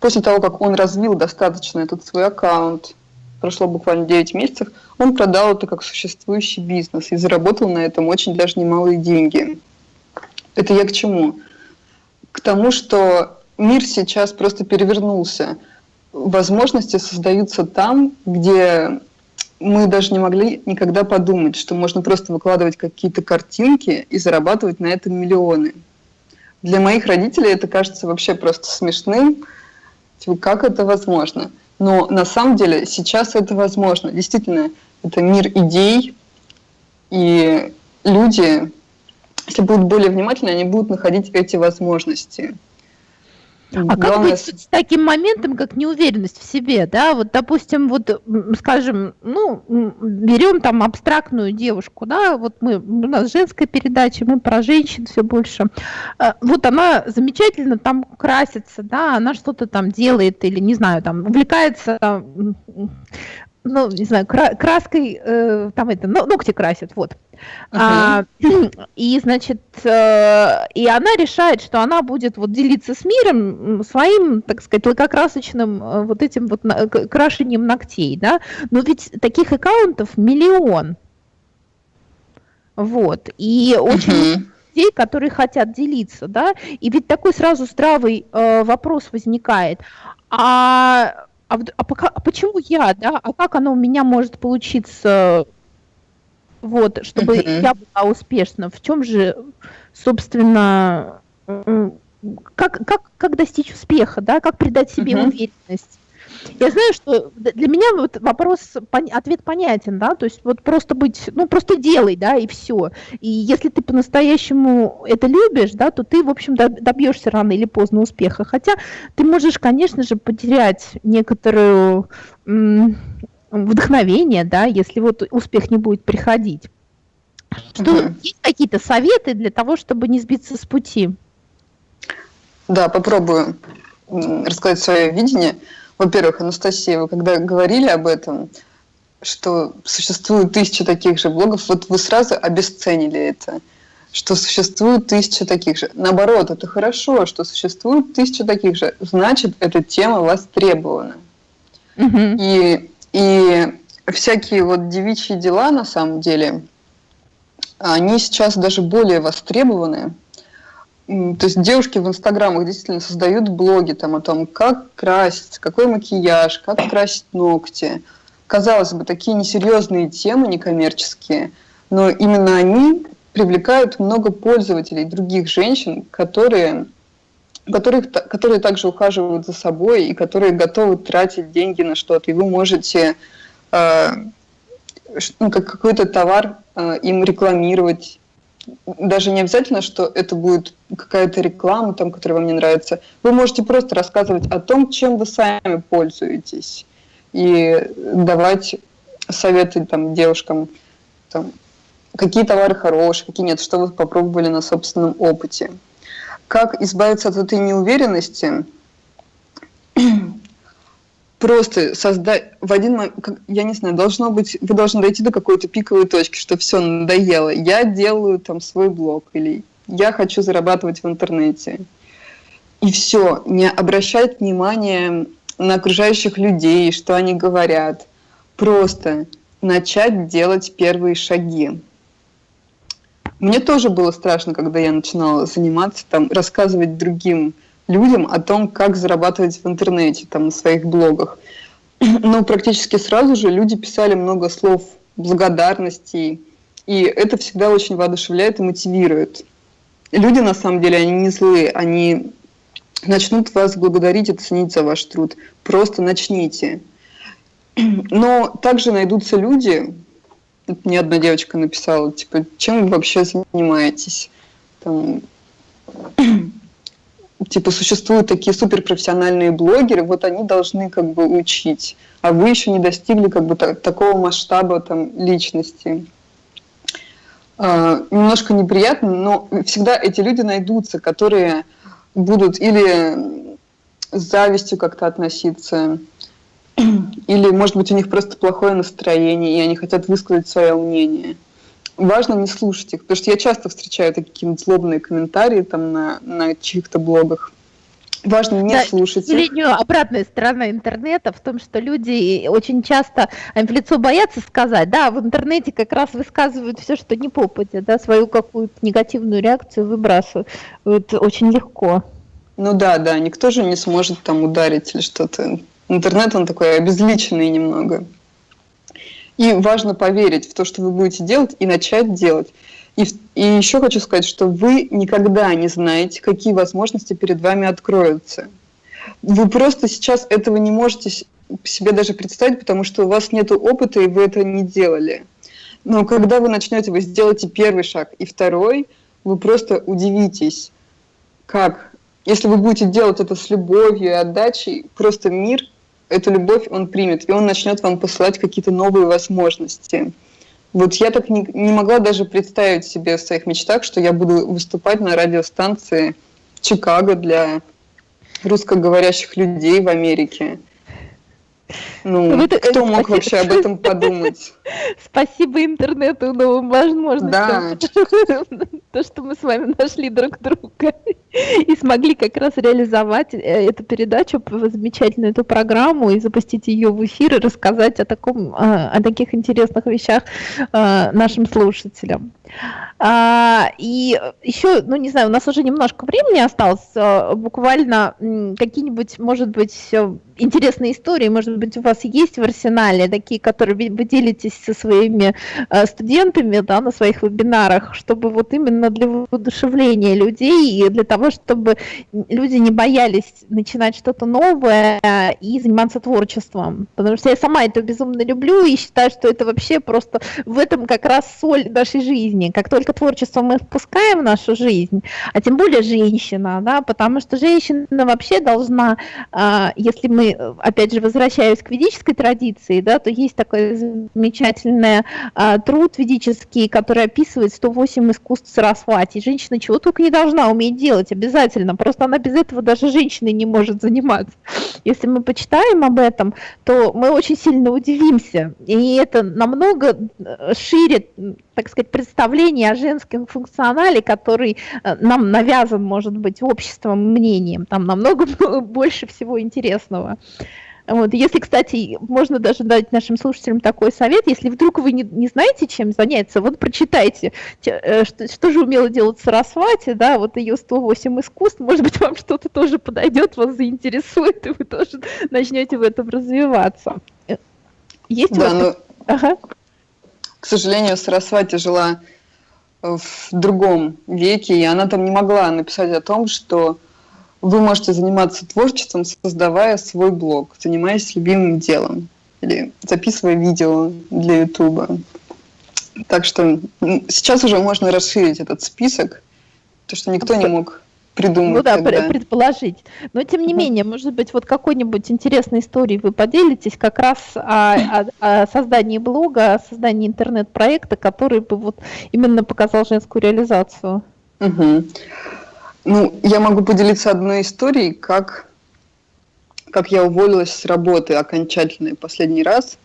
C: После того, как он развил достаточно этот свой аккаунт, прошло буквально 9 месяцев, он продал это как существующий бизнес и заработал на этом очень даже немалые деньги. Это я к чему? К тому, что мир сейчас просто перевернулся. Возможности создаются там, где мы даже не могли никогда подумать, что можно просто выкладывать какие-то картинки и зарабатывать на этом миллионы. Для моих родителей это кажется вообще просто смешным. Как это возможно? Но на самом деле сейчас это возможно. Действительно, это мир идей, и люди, если будут более внимательны, они будут находить эти возможности.
B: А как быть с таким моментом, как неуверенность в себе, да? Вот, допустим, вот, скажем, ну, берем там абстрактную девушку, да, вот мы, у нас женская передача, мы про женщин все больше. А, вот она замечательно там красится, да, она что-то там делает или, не знаю, там увлекается ну, не знаю, краской, э, там это, ногти красят, вот. Uh-huh. А, <clears throat> и, значит, э, и она решает, что она будет вот делиться с миром своим, так сказать, лакокрасочным э, вот этим вот на, крашением ногтей, да. Но ведь таких аккаунтов миллион. Вот. И очень uh-huh людей, которые хотят делиться, да, и ведь такой сразу здравый э, вопрос возникает, а а, а, пока, а почему я, да, а как оно у меня может получиться, вот, чтобы uh-huh. я была успешна? В чем же, собственно, как, как, как достичь успеха, да, как придать себе uh-huh. уверенность? Я знаю, что для меня вот вопрос, ответ понятен, да, то есть вот просто быть, ну просто делай, да, и все. И если ты по-настоящему это любишь, да, то ты, в общем, добьешься рано или поздно успеха. Хотя ты можешь, конечно же, потерять некоторую вдохновение, да, если вот успех не будет приходить. Что угу. есть какие-то советы для того, чтобы не сбиться с пути?
C: Да, попробую рассказать свое видение. Во-первых, Анастасия, вы когда говорили об этом, что существует тысяча таких же блогов, вот вы сразу обесценили это, что существует тысяча таких же. Наоборот, это хорошо, что существует тысяча таких же. Значит, эта тема востребована. Угу. И, и всякие вот девичьи дела, на самом деле, они сейчас даже более востребованы. То есть девушки в инстаграмах действительно создают блоги там о том, как краситься, какой макияж, как красить ногти. Казалось бы, такие несерьезные темы, некоммерческие, но именно они привлекают много пользователей, других женщин, которые, которые, которые также ухаживают за собой и которые готовы тратить деньги на что-то. И вы можете э, ну, как какой-то товар э, им рекламировать. Даже не обязательно, что это будет какая-то реклама, там, которая вам не нравится. Вы можете просто рассказывать о том, чем вы сами пользуетесь. И давать советы там, девушкам, там, какие товары хорошие, какие нет, что вы попробовали на собственном опыте. Как избавиться от этой неуверенности? <clears throat> Просто создать в один я не знаю, должно быть, вы должны дойти до какой-то пиковой точки, что все надоело. Я делаю там свой блог или я хочу зарабатывать в интернете. И все, не обращать внимания на окружающих людей, что они говорят. Просто начать делать первые шаги. Мне тоже было страшно, когда я начинала заниматься, там, рассказывать другим людям о том, как зарабатывать в интернете, там, на своих блогах. <clears throat> Но практически сразу же люди писали много слов благодарности, и это всегда очень воодушевляет и мотивирует. Люди, на самом деле, они не злые, они начнут вас благодарить и ценить за ваш труд. Просто начните. <clears throat> Но также найдутся люди, мне одна девочка написала, типа, чем вы вообще занимаетесь? Там, <clears throat> типа, существуют такие суперпрофессиональные блогеры, вот они должны как бы учить, а вы еще не достигли как бы так, такого масштаба там личности. Uh, немножко неприятно, но всегда эти люди найдутся, которые будут или с завистью как-то относиться, или, может быть, у них просто плохое настроение, и они хотят высказать свое мнение. Важно не слушать их, потому что я часто встречаю такие злобные комментарии там на, на чьих-то блогах. Важно не да, слушать.
B: Сожалению, обратная сторона интернета в том, что люди очень часто им в лицо боятся сказать, да, в интернете как раз высказывают все, что не попадя, да, свою какую-то негативную реакцию выбрасывают очень легко.
C: Ну да, да, никто же не сможет там ударить или что-то Интернет, он такой обезличенный немного. И важно поверить в то, что вы будете делать, и начать делать. И, и еще хочу сказать, что вы никогда не знаете, какие возможности перед вами откроются. Вы просто сейчас этого не можете себе даже представить, потому что у вас нет опыта, и вы это не делали. Но когда вы начнете, вы сделаете первый шаг и второй, вы просто удивитесь, как, если вы будете делать это с любовью и отдачей, просто мир эту любовь он примет, и он начнет вам посылать какие-то новые возможности. Вот я так не, не могла даже представить себе в своих мечтах, что я буду выступать на радиостанции Чикаго для русскоговорящих людей в Америке. Ну, это, кто мог вообще об этом подумать?
B: Спасибо интернету, новым возможностям. Да. <laughs> То, что мы с вами нашли друг друга и смогли как раз реализовать э, эту передачу, замечательную эту программу и запустить ее в эфир и рассказать о, таком, э, о таких интересных вещах э, нашим слушателям. А, и еще, ну не знаю, у нас уже немножко времени осталось, буквально какие-нибудь, может быть, интересные истории, может быть, у вас есть в арсенале такие, которые вы делитесь со своими студентами да, на своих вебинарах, чтобы вот именно для воодушевления людей и для того, чтобы люди не боялись начинать что-то новое и заниматься творчеством. Потому что я сама это безумно люблю и считаю, что это вообще просто в этом как раз соль нашей жизни. Как только творчество мы впускаем в нашу жизнь, а тем более женщина, да, потому что женщина вообще должна, а, если мы, опять же, возвращаясь к ведической традиции, да, то есть такой замечательный а, труд ведический, который описывает 108 искусств Сарасвати. Женщина чего только не должна уметь делать делать обязательно, просто она без этого даже женщиной не может заниматься. Если мы почитаем об этом, то мы очень сильно удивимся, и это намного э, шире, так сказать, представление о женском функционале, который э, нам навязан, может быть, обществом, мнением, там намного <laughs> больше всего интересного. Вот. Если, кстати, можно даже дать нашим слушателям такой совет, если вдруг вы не, не знаете, чем заняться, вот прочитайте, э, что, что же умела делать Сарасвати, да, вот ее 108 искусств, может быть, <laughs> вам что-то тоже подойдет, вас заинтересует, и вы тоже начнете в этом развиваться. Э, есть да, у вас... Но...
C: Ага. К сожалению, Сарасвати жила в другом веке, и она там не могла написать о том, что вы можете заниматься творчеством, создавая свой блог, занимаясь любимым делом или записывая видео для Ютуба. Так что сейчас уже можно расширить этот список, то что никто не мог придумать. Ну
B: да, тогда. предположить. Но тем не менее, может быть, вот какой-нибудь интересной историей вы поделитесь как раз о, о, о создании блога, о создании интернет-проекта, который бы вот именно показал женскую реализацию.
C: Угу. Ну, я могу поделиться одной историей, как, как я уволилась с работы окончательно последний раз.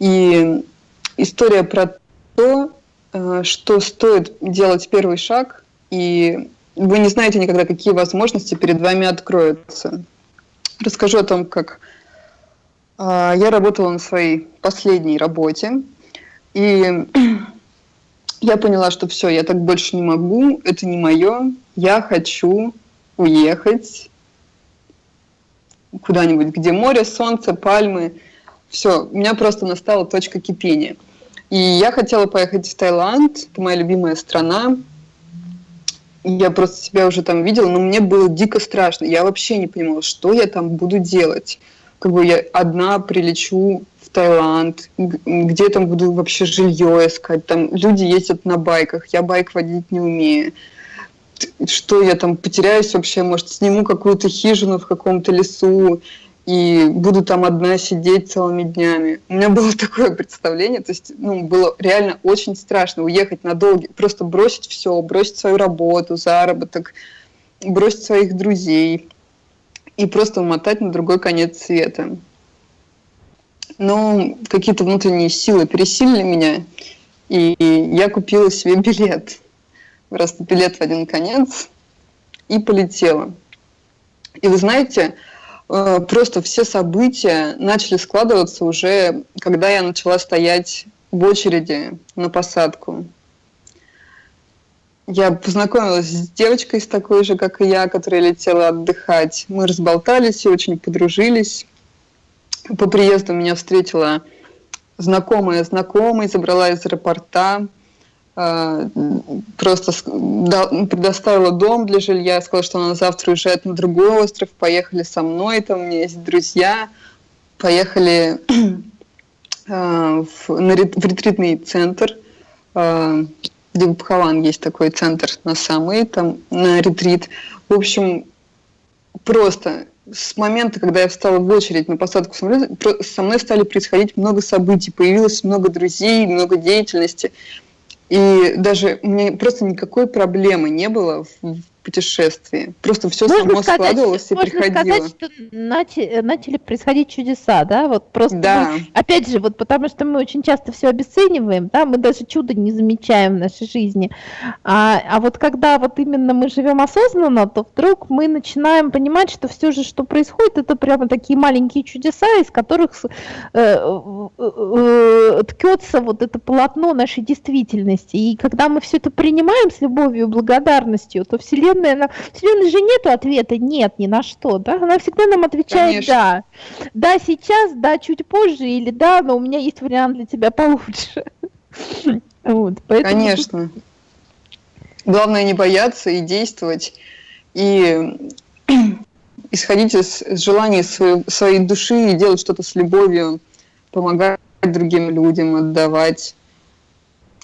C: И история про то, э, что стоит делать первый шаг, и вы не знаете никогда, какие возможности перед вами откроются. Расскажу о том, как э, я работала на своей последней работе, и <clears throat> я поняла, что все, я так больше не могу, это не мое, я хочу уехать куда-нибудь, где море, солнце, пальмы. Все, у меня просто настала точка кипения. И я хотела поехать в Таиланд, это моя любимая страна. Я просто себя уже там видела, но мне было дико страшно. Я вообще не понимала, что я там буду делать. Как бы я одна прилечу в Таиланд, где там буду вообще жилье искать. Там люди ездят на байках, я байк водить не умею что я там потеряюсь вообще, может, сниму какую-то хижину в каком-то лесу и буду там одна сидеть целыми днями. У меня было <laughs> такое представление, то есть, ну, было реально очень страшно уехать на долгий, просто бросить все, бросить свою работу, заработок, бросить своих друзей и просто умотать на другой конец света. Но какие-то внутренние силы пересилили меня, и я купила себе <laughs> билет просто билет в один конец и полетела. И вы знаете, просто все события начали складываться уже, когда я начала стоять в очереди на посадку. Я познакомилась с девочкой с такой же, как и я, которая летела отдыхать. Мы разболтались и очень подружились. По приезду меня встретила знакомая знакомая, забрала из аэропорта. А, просто предоставила дом для жилья, сказала, что она завтра уезжает на другой остров, поехали со мной, там у меня есть друзья, поехали <clears throat> а, в, на, в ретритный центр, э, где в Бхаван есть такой центр на самый, там на ретрит. В общем, просто с момента, когда я встала в очередь на посадку самолета, со мной стали происходить много событий, появилось много друзей, много деятельности. И даже у меня просто никакой проблемы не было в путешествии. Просто все можно само сказать, складывалось и можно приходило.
B: сказать, что начали, начали происходить чудеса, да? Вот просто, да. Мы, опять же, вот потому что мы очень часто все обесцениваем, да, мы даже чудо не замечаем в нашей жизни. А, а вот когда вот именно мы живем осознанно, то вдруг мы начинаем понимать, что все же, что происходит, это прямо такие маленькие чудеса, из которых э, э, э, ткется вот это полотно нашей действительности. И когда мы все это принимаем с любовью и благодарностью, то Вселенная Вселенная, она, Вселенной же нет ответа нет ни на что, да? Она всегда нам отвечает Конечно. да. Да сейчас, да чуть позже, или да, но у меня есть вариант для тебя получше. <laughs>
C: Вот, поэтому... Конечно. Главное не бояться и действовать, и <clears throat> исходить из желаний своей, своей души и делать что-то с любовью, помогать другим людям, отдавать.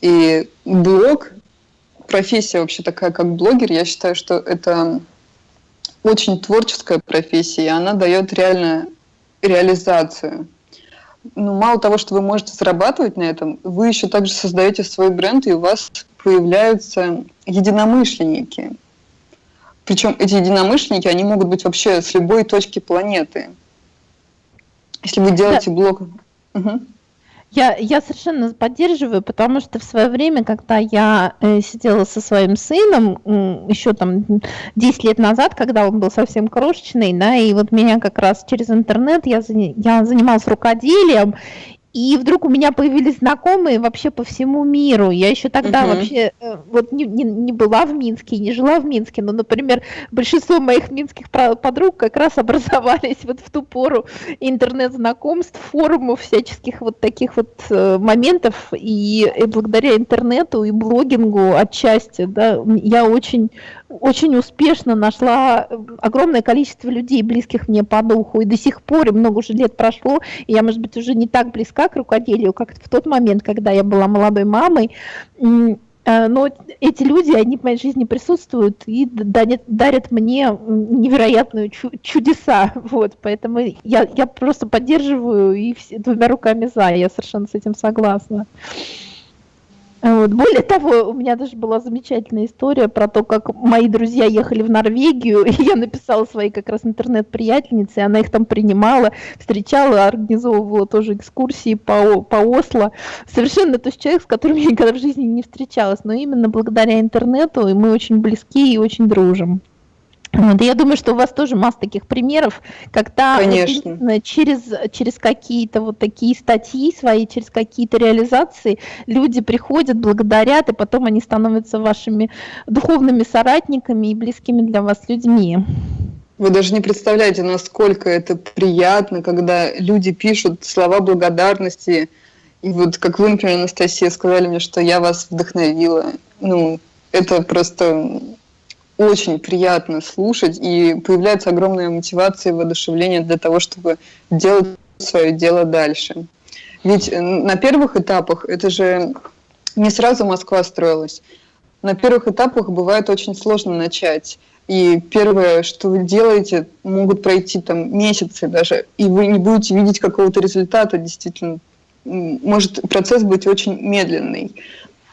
C: И блог профессия вообще такая, как блогер, я считаю, что это очень творческая профессия, и она дает реально реализацию. Ну, мало того, что вы можете зарабатывать на этом, вы еще также создаете свой бренд, и у вас появляются единомышленники. Причем эти единомышленники, они могут быть вообще с любой точки планеты. Если вы делаете да. блог... Угу.
B: Я, я совершенно поддерживаю, потому что в свое время, когда я э, сидела со своим сыном, еще там 10 лет назад, когда он был совсем крошечный, да, и вот меня как раз через интернет я, я занималась рукоделием, и вдруг у меня появились знакомые вообще по всему миру. Я еще тогда uh-huh. вообще э, вот не, не, не была в Минске, не жила в Минске, но, например, большинство моих минских подруг как раз <laughs> образовались вот в ту пору интернет-знакомств, форумов, всяческих вот таких вот э, моментов. И, и благодаря интернету и блогингу отчасти, да, я очень очень успешно нашла э, огромное количество людей, близких мне по духу, и до сих пор, и много уже лет прошло, и я, может быть, уже не так близка к рукоделию, как в тот момент, когда я была молодой мамой, э, но эти люди, они в моей жизни присутствуют и дарят, мне невероятные чудеса, <laughs> вот, поэтому я, я просто поддерживаю и все, двумя руками за, я совершенно с этим согласна. Вот. Более того, у меня даже была замечательная история про то, как мои друзья ехали в Норвегию, <laughs> и я написала своей как раз интернет-приятельнице, она их там принимала, встречала, организовывала тоже экскурсии по, по Осло. Совершенно то есть человек, с которым я никогда в жизни не встречалась, но именно благодаря интернету, и мы очень близки и очень дружим. Вот, я думаю, что у вас тоже масса таких примеров, когда
C: Конечно.
B: через, через какие-то вот такие статьи свои, через какие-то реализации люди приходят, благодарят, и потом они становятся вашими духовными соратниками и близкими для вас людьми.
C: Вы даже не представляете, насколько это приятно, когда люди пишут слова благодарности. И вот как вы, например, Анастасия, сказали мне, что я вас вдохновила. Ну, это просто очень приятно слушать, и появляется огромная мотивация и воодушевление для того, чтобы делать свое дело дальше. Ведь на первых этапах это же не сразу Москва строилась. На первых этапах бывает очень сложно начать. И первое, что вы делаете, могут пройти там месяцы даже, и вы не будете видеть какого-то результата, действительно. Может процесс быть очень медленный,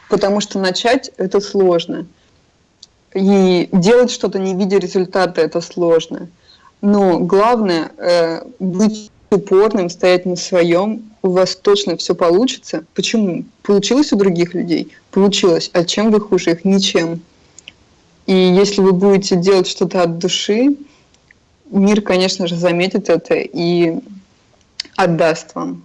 C: потому что начать это сложно. И делать что-то, не видя результата, это сложно. Но главное э, быть упорным, стоять на своем, у вас точно все получится. Почему? Получилось у других людей? Получилось. А чем вы хуже их? Ничем. И если вы будете делать что-то от души, мир, конечно же, заметит это и отдаст вам.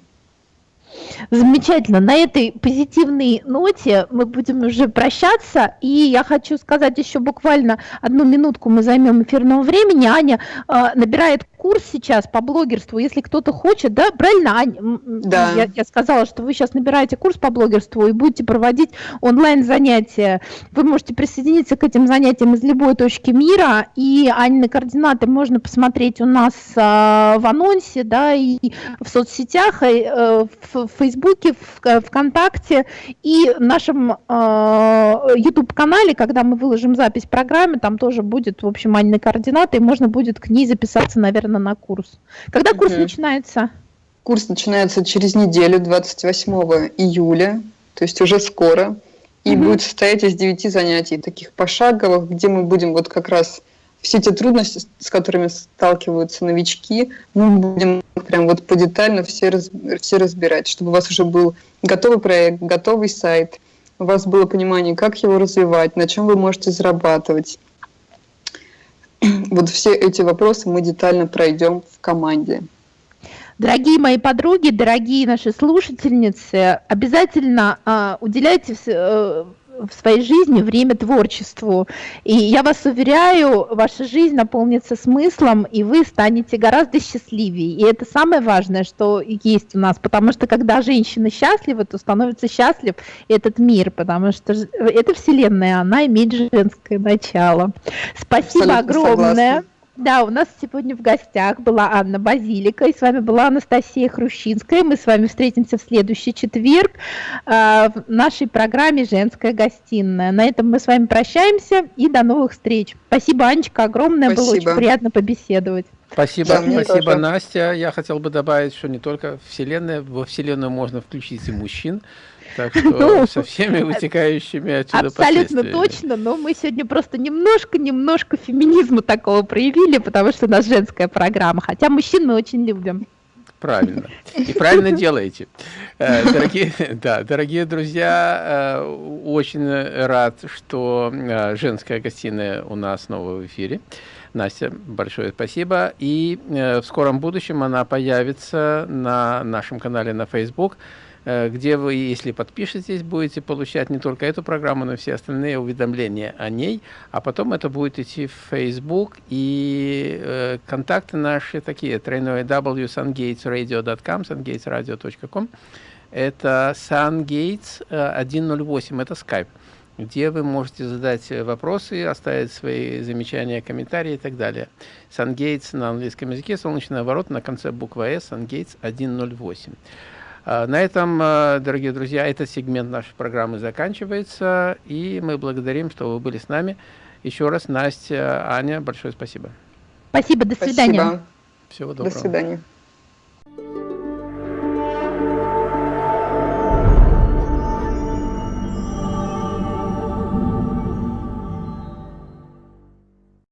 B: Замечательно. На этой позитивной ноте мы будем уже прощаться. И я хочу сказать еще буквально одну минутку мы займем эфирного времени. Аня э, набирает курс сейчас по блогерству, если кто-то хочет, да, правильно?
C: Да.
B: Я, я сказала, что вы сейчас набираете курс по блогерству и будете проводить онлайн-занятия. Вы можете присоединиться к этим занятиям из любой точки мира, и Анины координаты можно посмотреть у нас а, в анонсе, да, и в соцсетях, и, э, в Фейсбуке, в ВКонтакте и в нашем а, YouTube-канале, когда мы выложим запись программы, там тоже будет, в общем, Анины координаты, и можно будет к ней записаться, наверное, на курс. Когда курс угу. начинается?
C: Курс начинается через неделю, 28 июля, то есть уже скоро. И угу. будет состоять из 9 занятий, таких пошаговых, где мы будем вот как раз все те трудности, с которыми сталкиваются новички, мы будем прям вот подетально все, раз, все разбирать, чтобы у вас уже был готовый проект, готовый сайт, у вас было понимание, как его развивать, на чем вы можете зарабатывать, <clears throat> вот все эти вопросы мы детально пройдем в команде.
B: Дорогие мои подруги, дорогие наши слушательницы, обязательно э, уделяйте э, в своей жизни время творчеству. И я вас уверяю, ваша жизнь наполнится смыслом, и вы станете гораздо счастливее. И это самое важное, что есть у нас, потому что когда женщина счастлива, то становится счастлив этот мир, потому что эта вселенная, она имеет женское начало. Спасибо Абсолютно огромное. Согласна. Да, у нас сегодня в гостях была Анна Базилика, и с вами была Анастасия Хрущинская. Мы с вами встретимся в следующий четверг э, в нашей программе «Женская гостиная». На этом мы с вами прощаемся и до новых встреч. Спасибо, Анечка, огромное, спасибо. было очень приятно побеседовать.
A: Спасибо, да, спасибо, тоже. Настя. Я хотел бы добавить, что не только Вселенная, во Вселенную можно включить и мужчин. Так что <laughs> ну, со всеми вытекающими отсюда
B: Абсолютно точно, но мы сегодня просто немножко-немножко феминизма такого проявили, потому что у нас женская программа, хотя мужчин мы очень любим.
A: Правильно. И <laughs> правильно делаете. Э, дорогие, <laughs> да, дорогие друзья, э, очень рад, что э, женская гостиная у нас снова в эфире. Настя, большое спасибо. И в скором будущем она появится на нашем канале на Facebook. Э, где вы, если подпишетесь, будете получать не только эту программу, но и все остальные уведомления о ней, а потом это будет идти в Facebook, и э, контакты наши такие, тройное www.sungatesradio.com, sungatesradio.com, это sungates 108, это Skype где вы можете задать вопросы, оставить свои замечания, комментарии и так далее. SunGates на английском языке, солнечный ворот на конце буквы S, SunGates 108. А, на этом, а, дорогие друзья, этот сегмент нашей программы заканчивается, и мы благодарим, что вы были с нами. Еще раз, Настя, Аня, большое спасибо.
B: Спасибо, до свидания. Спасибо.
C: Всего доброго. До свидания.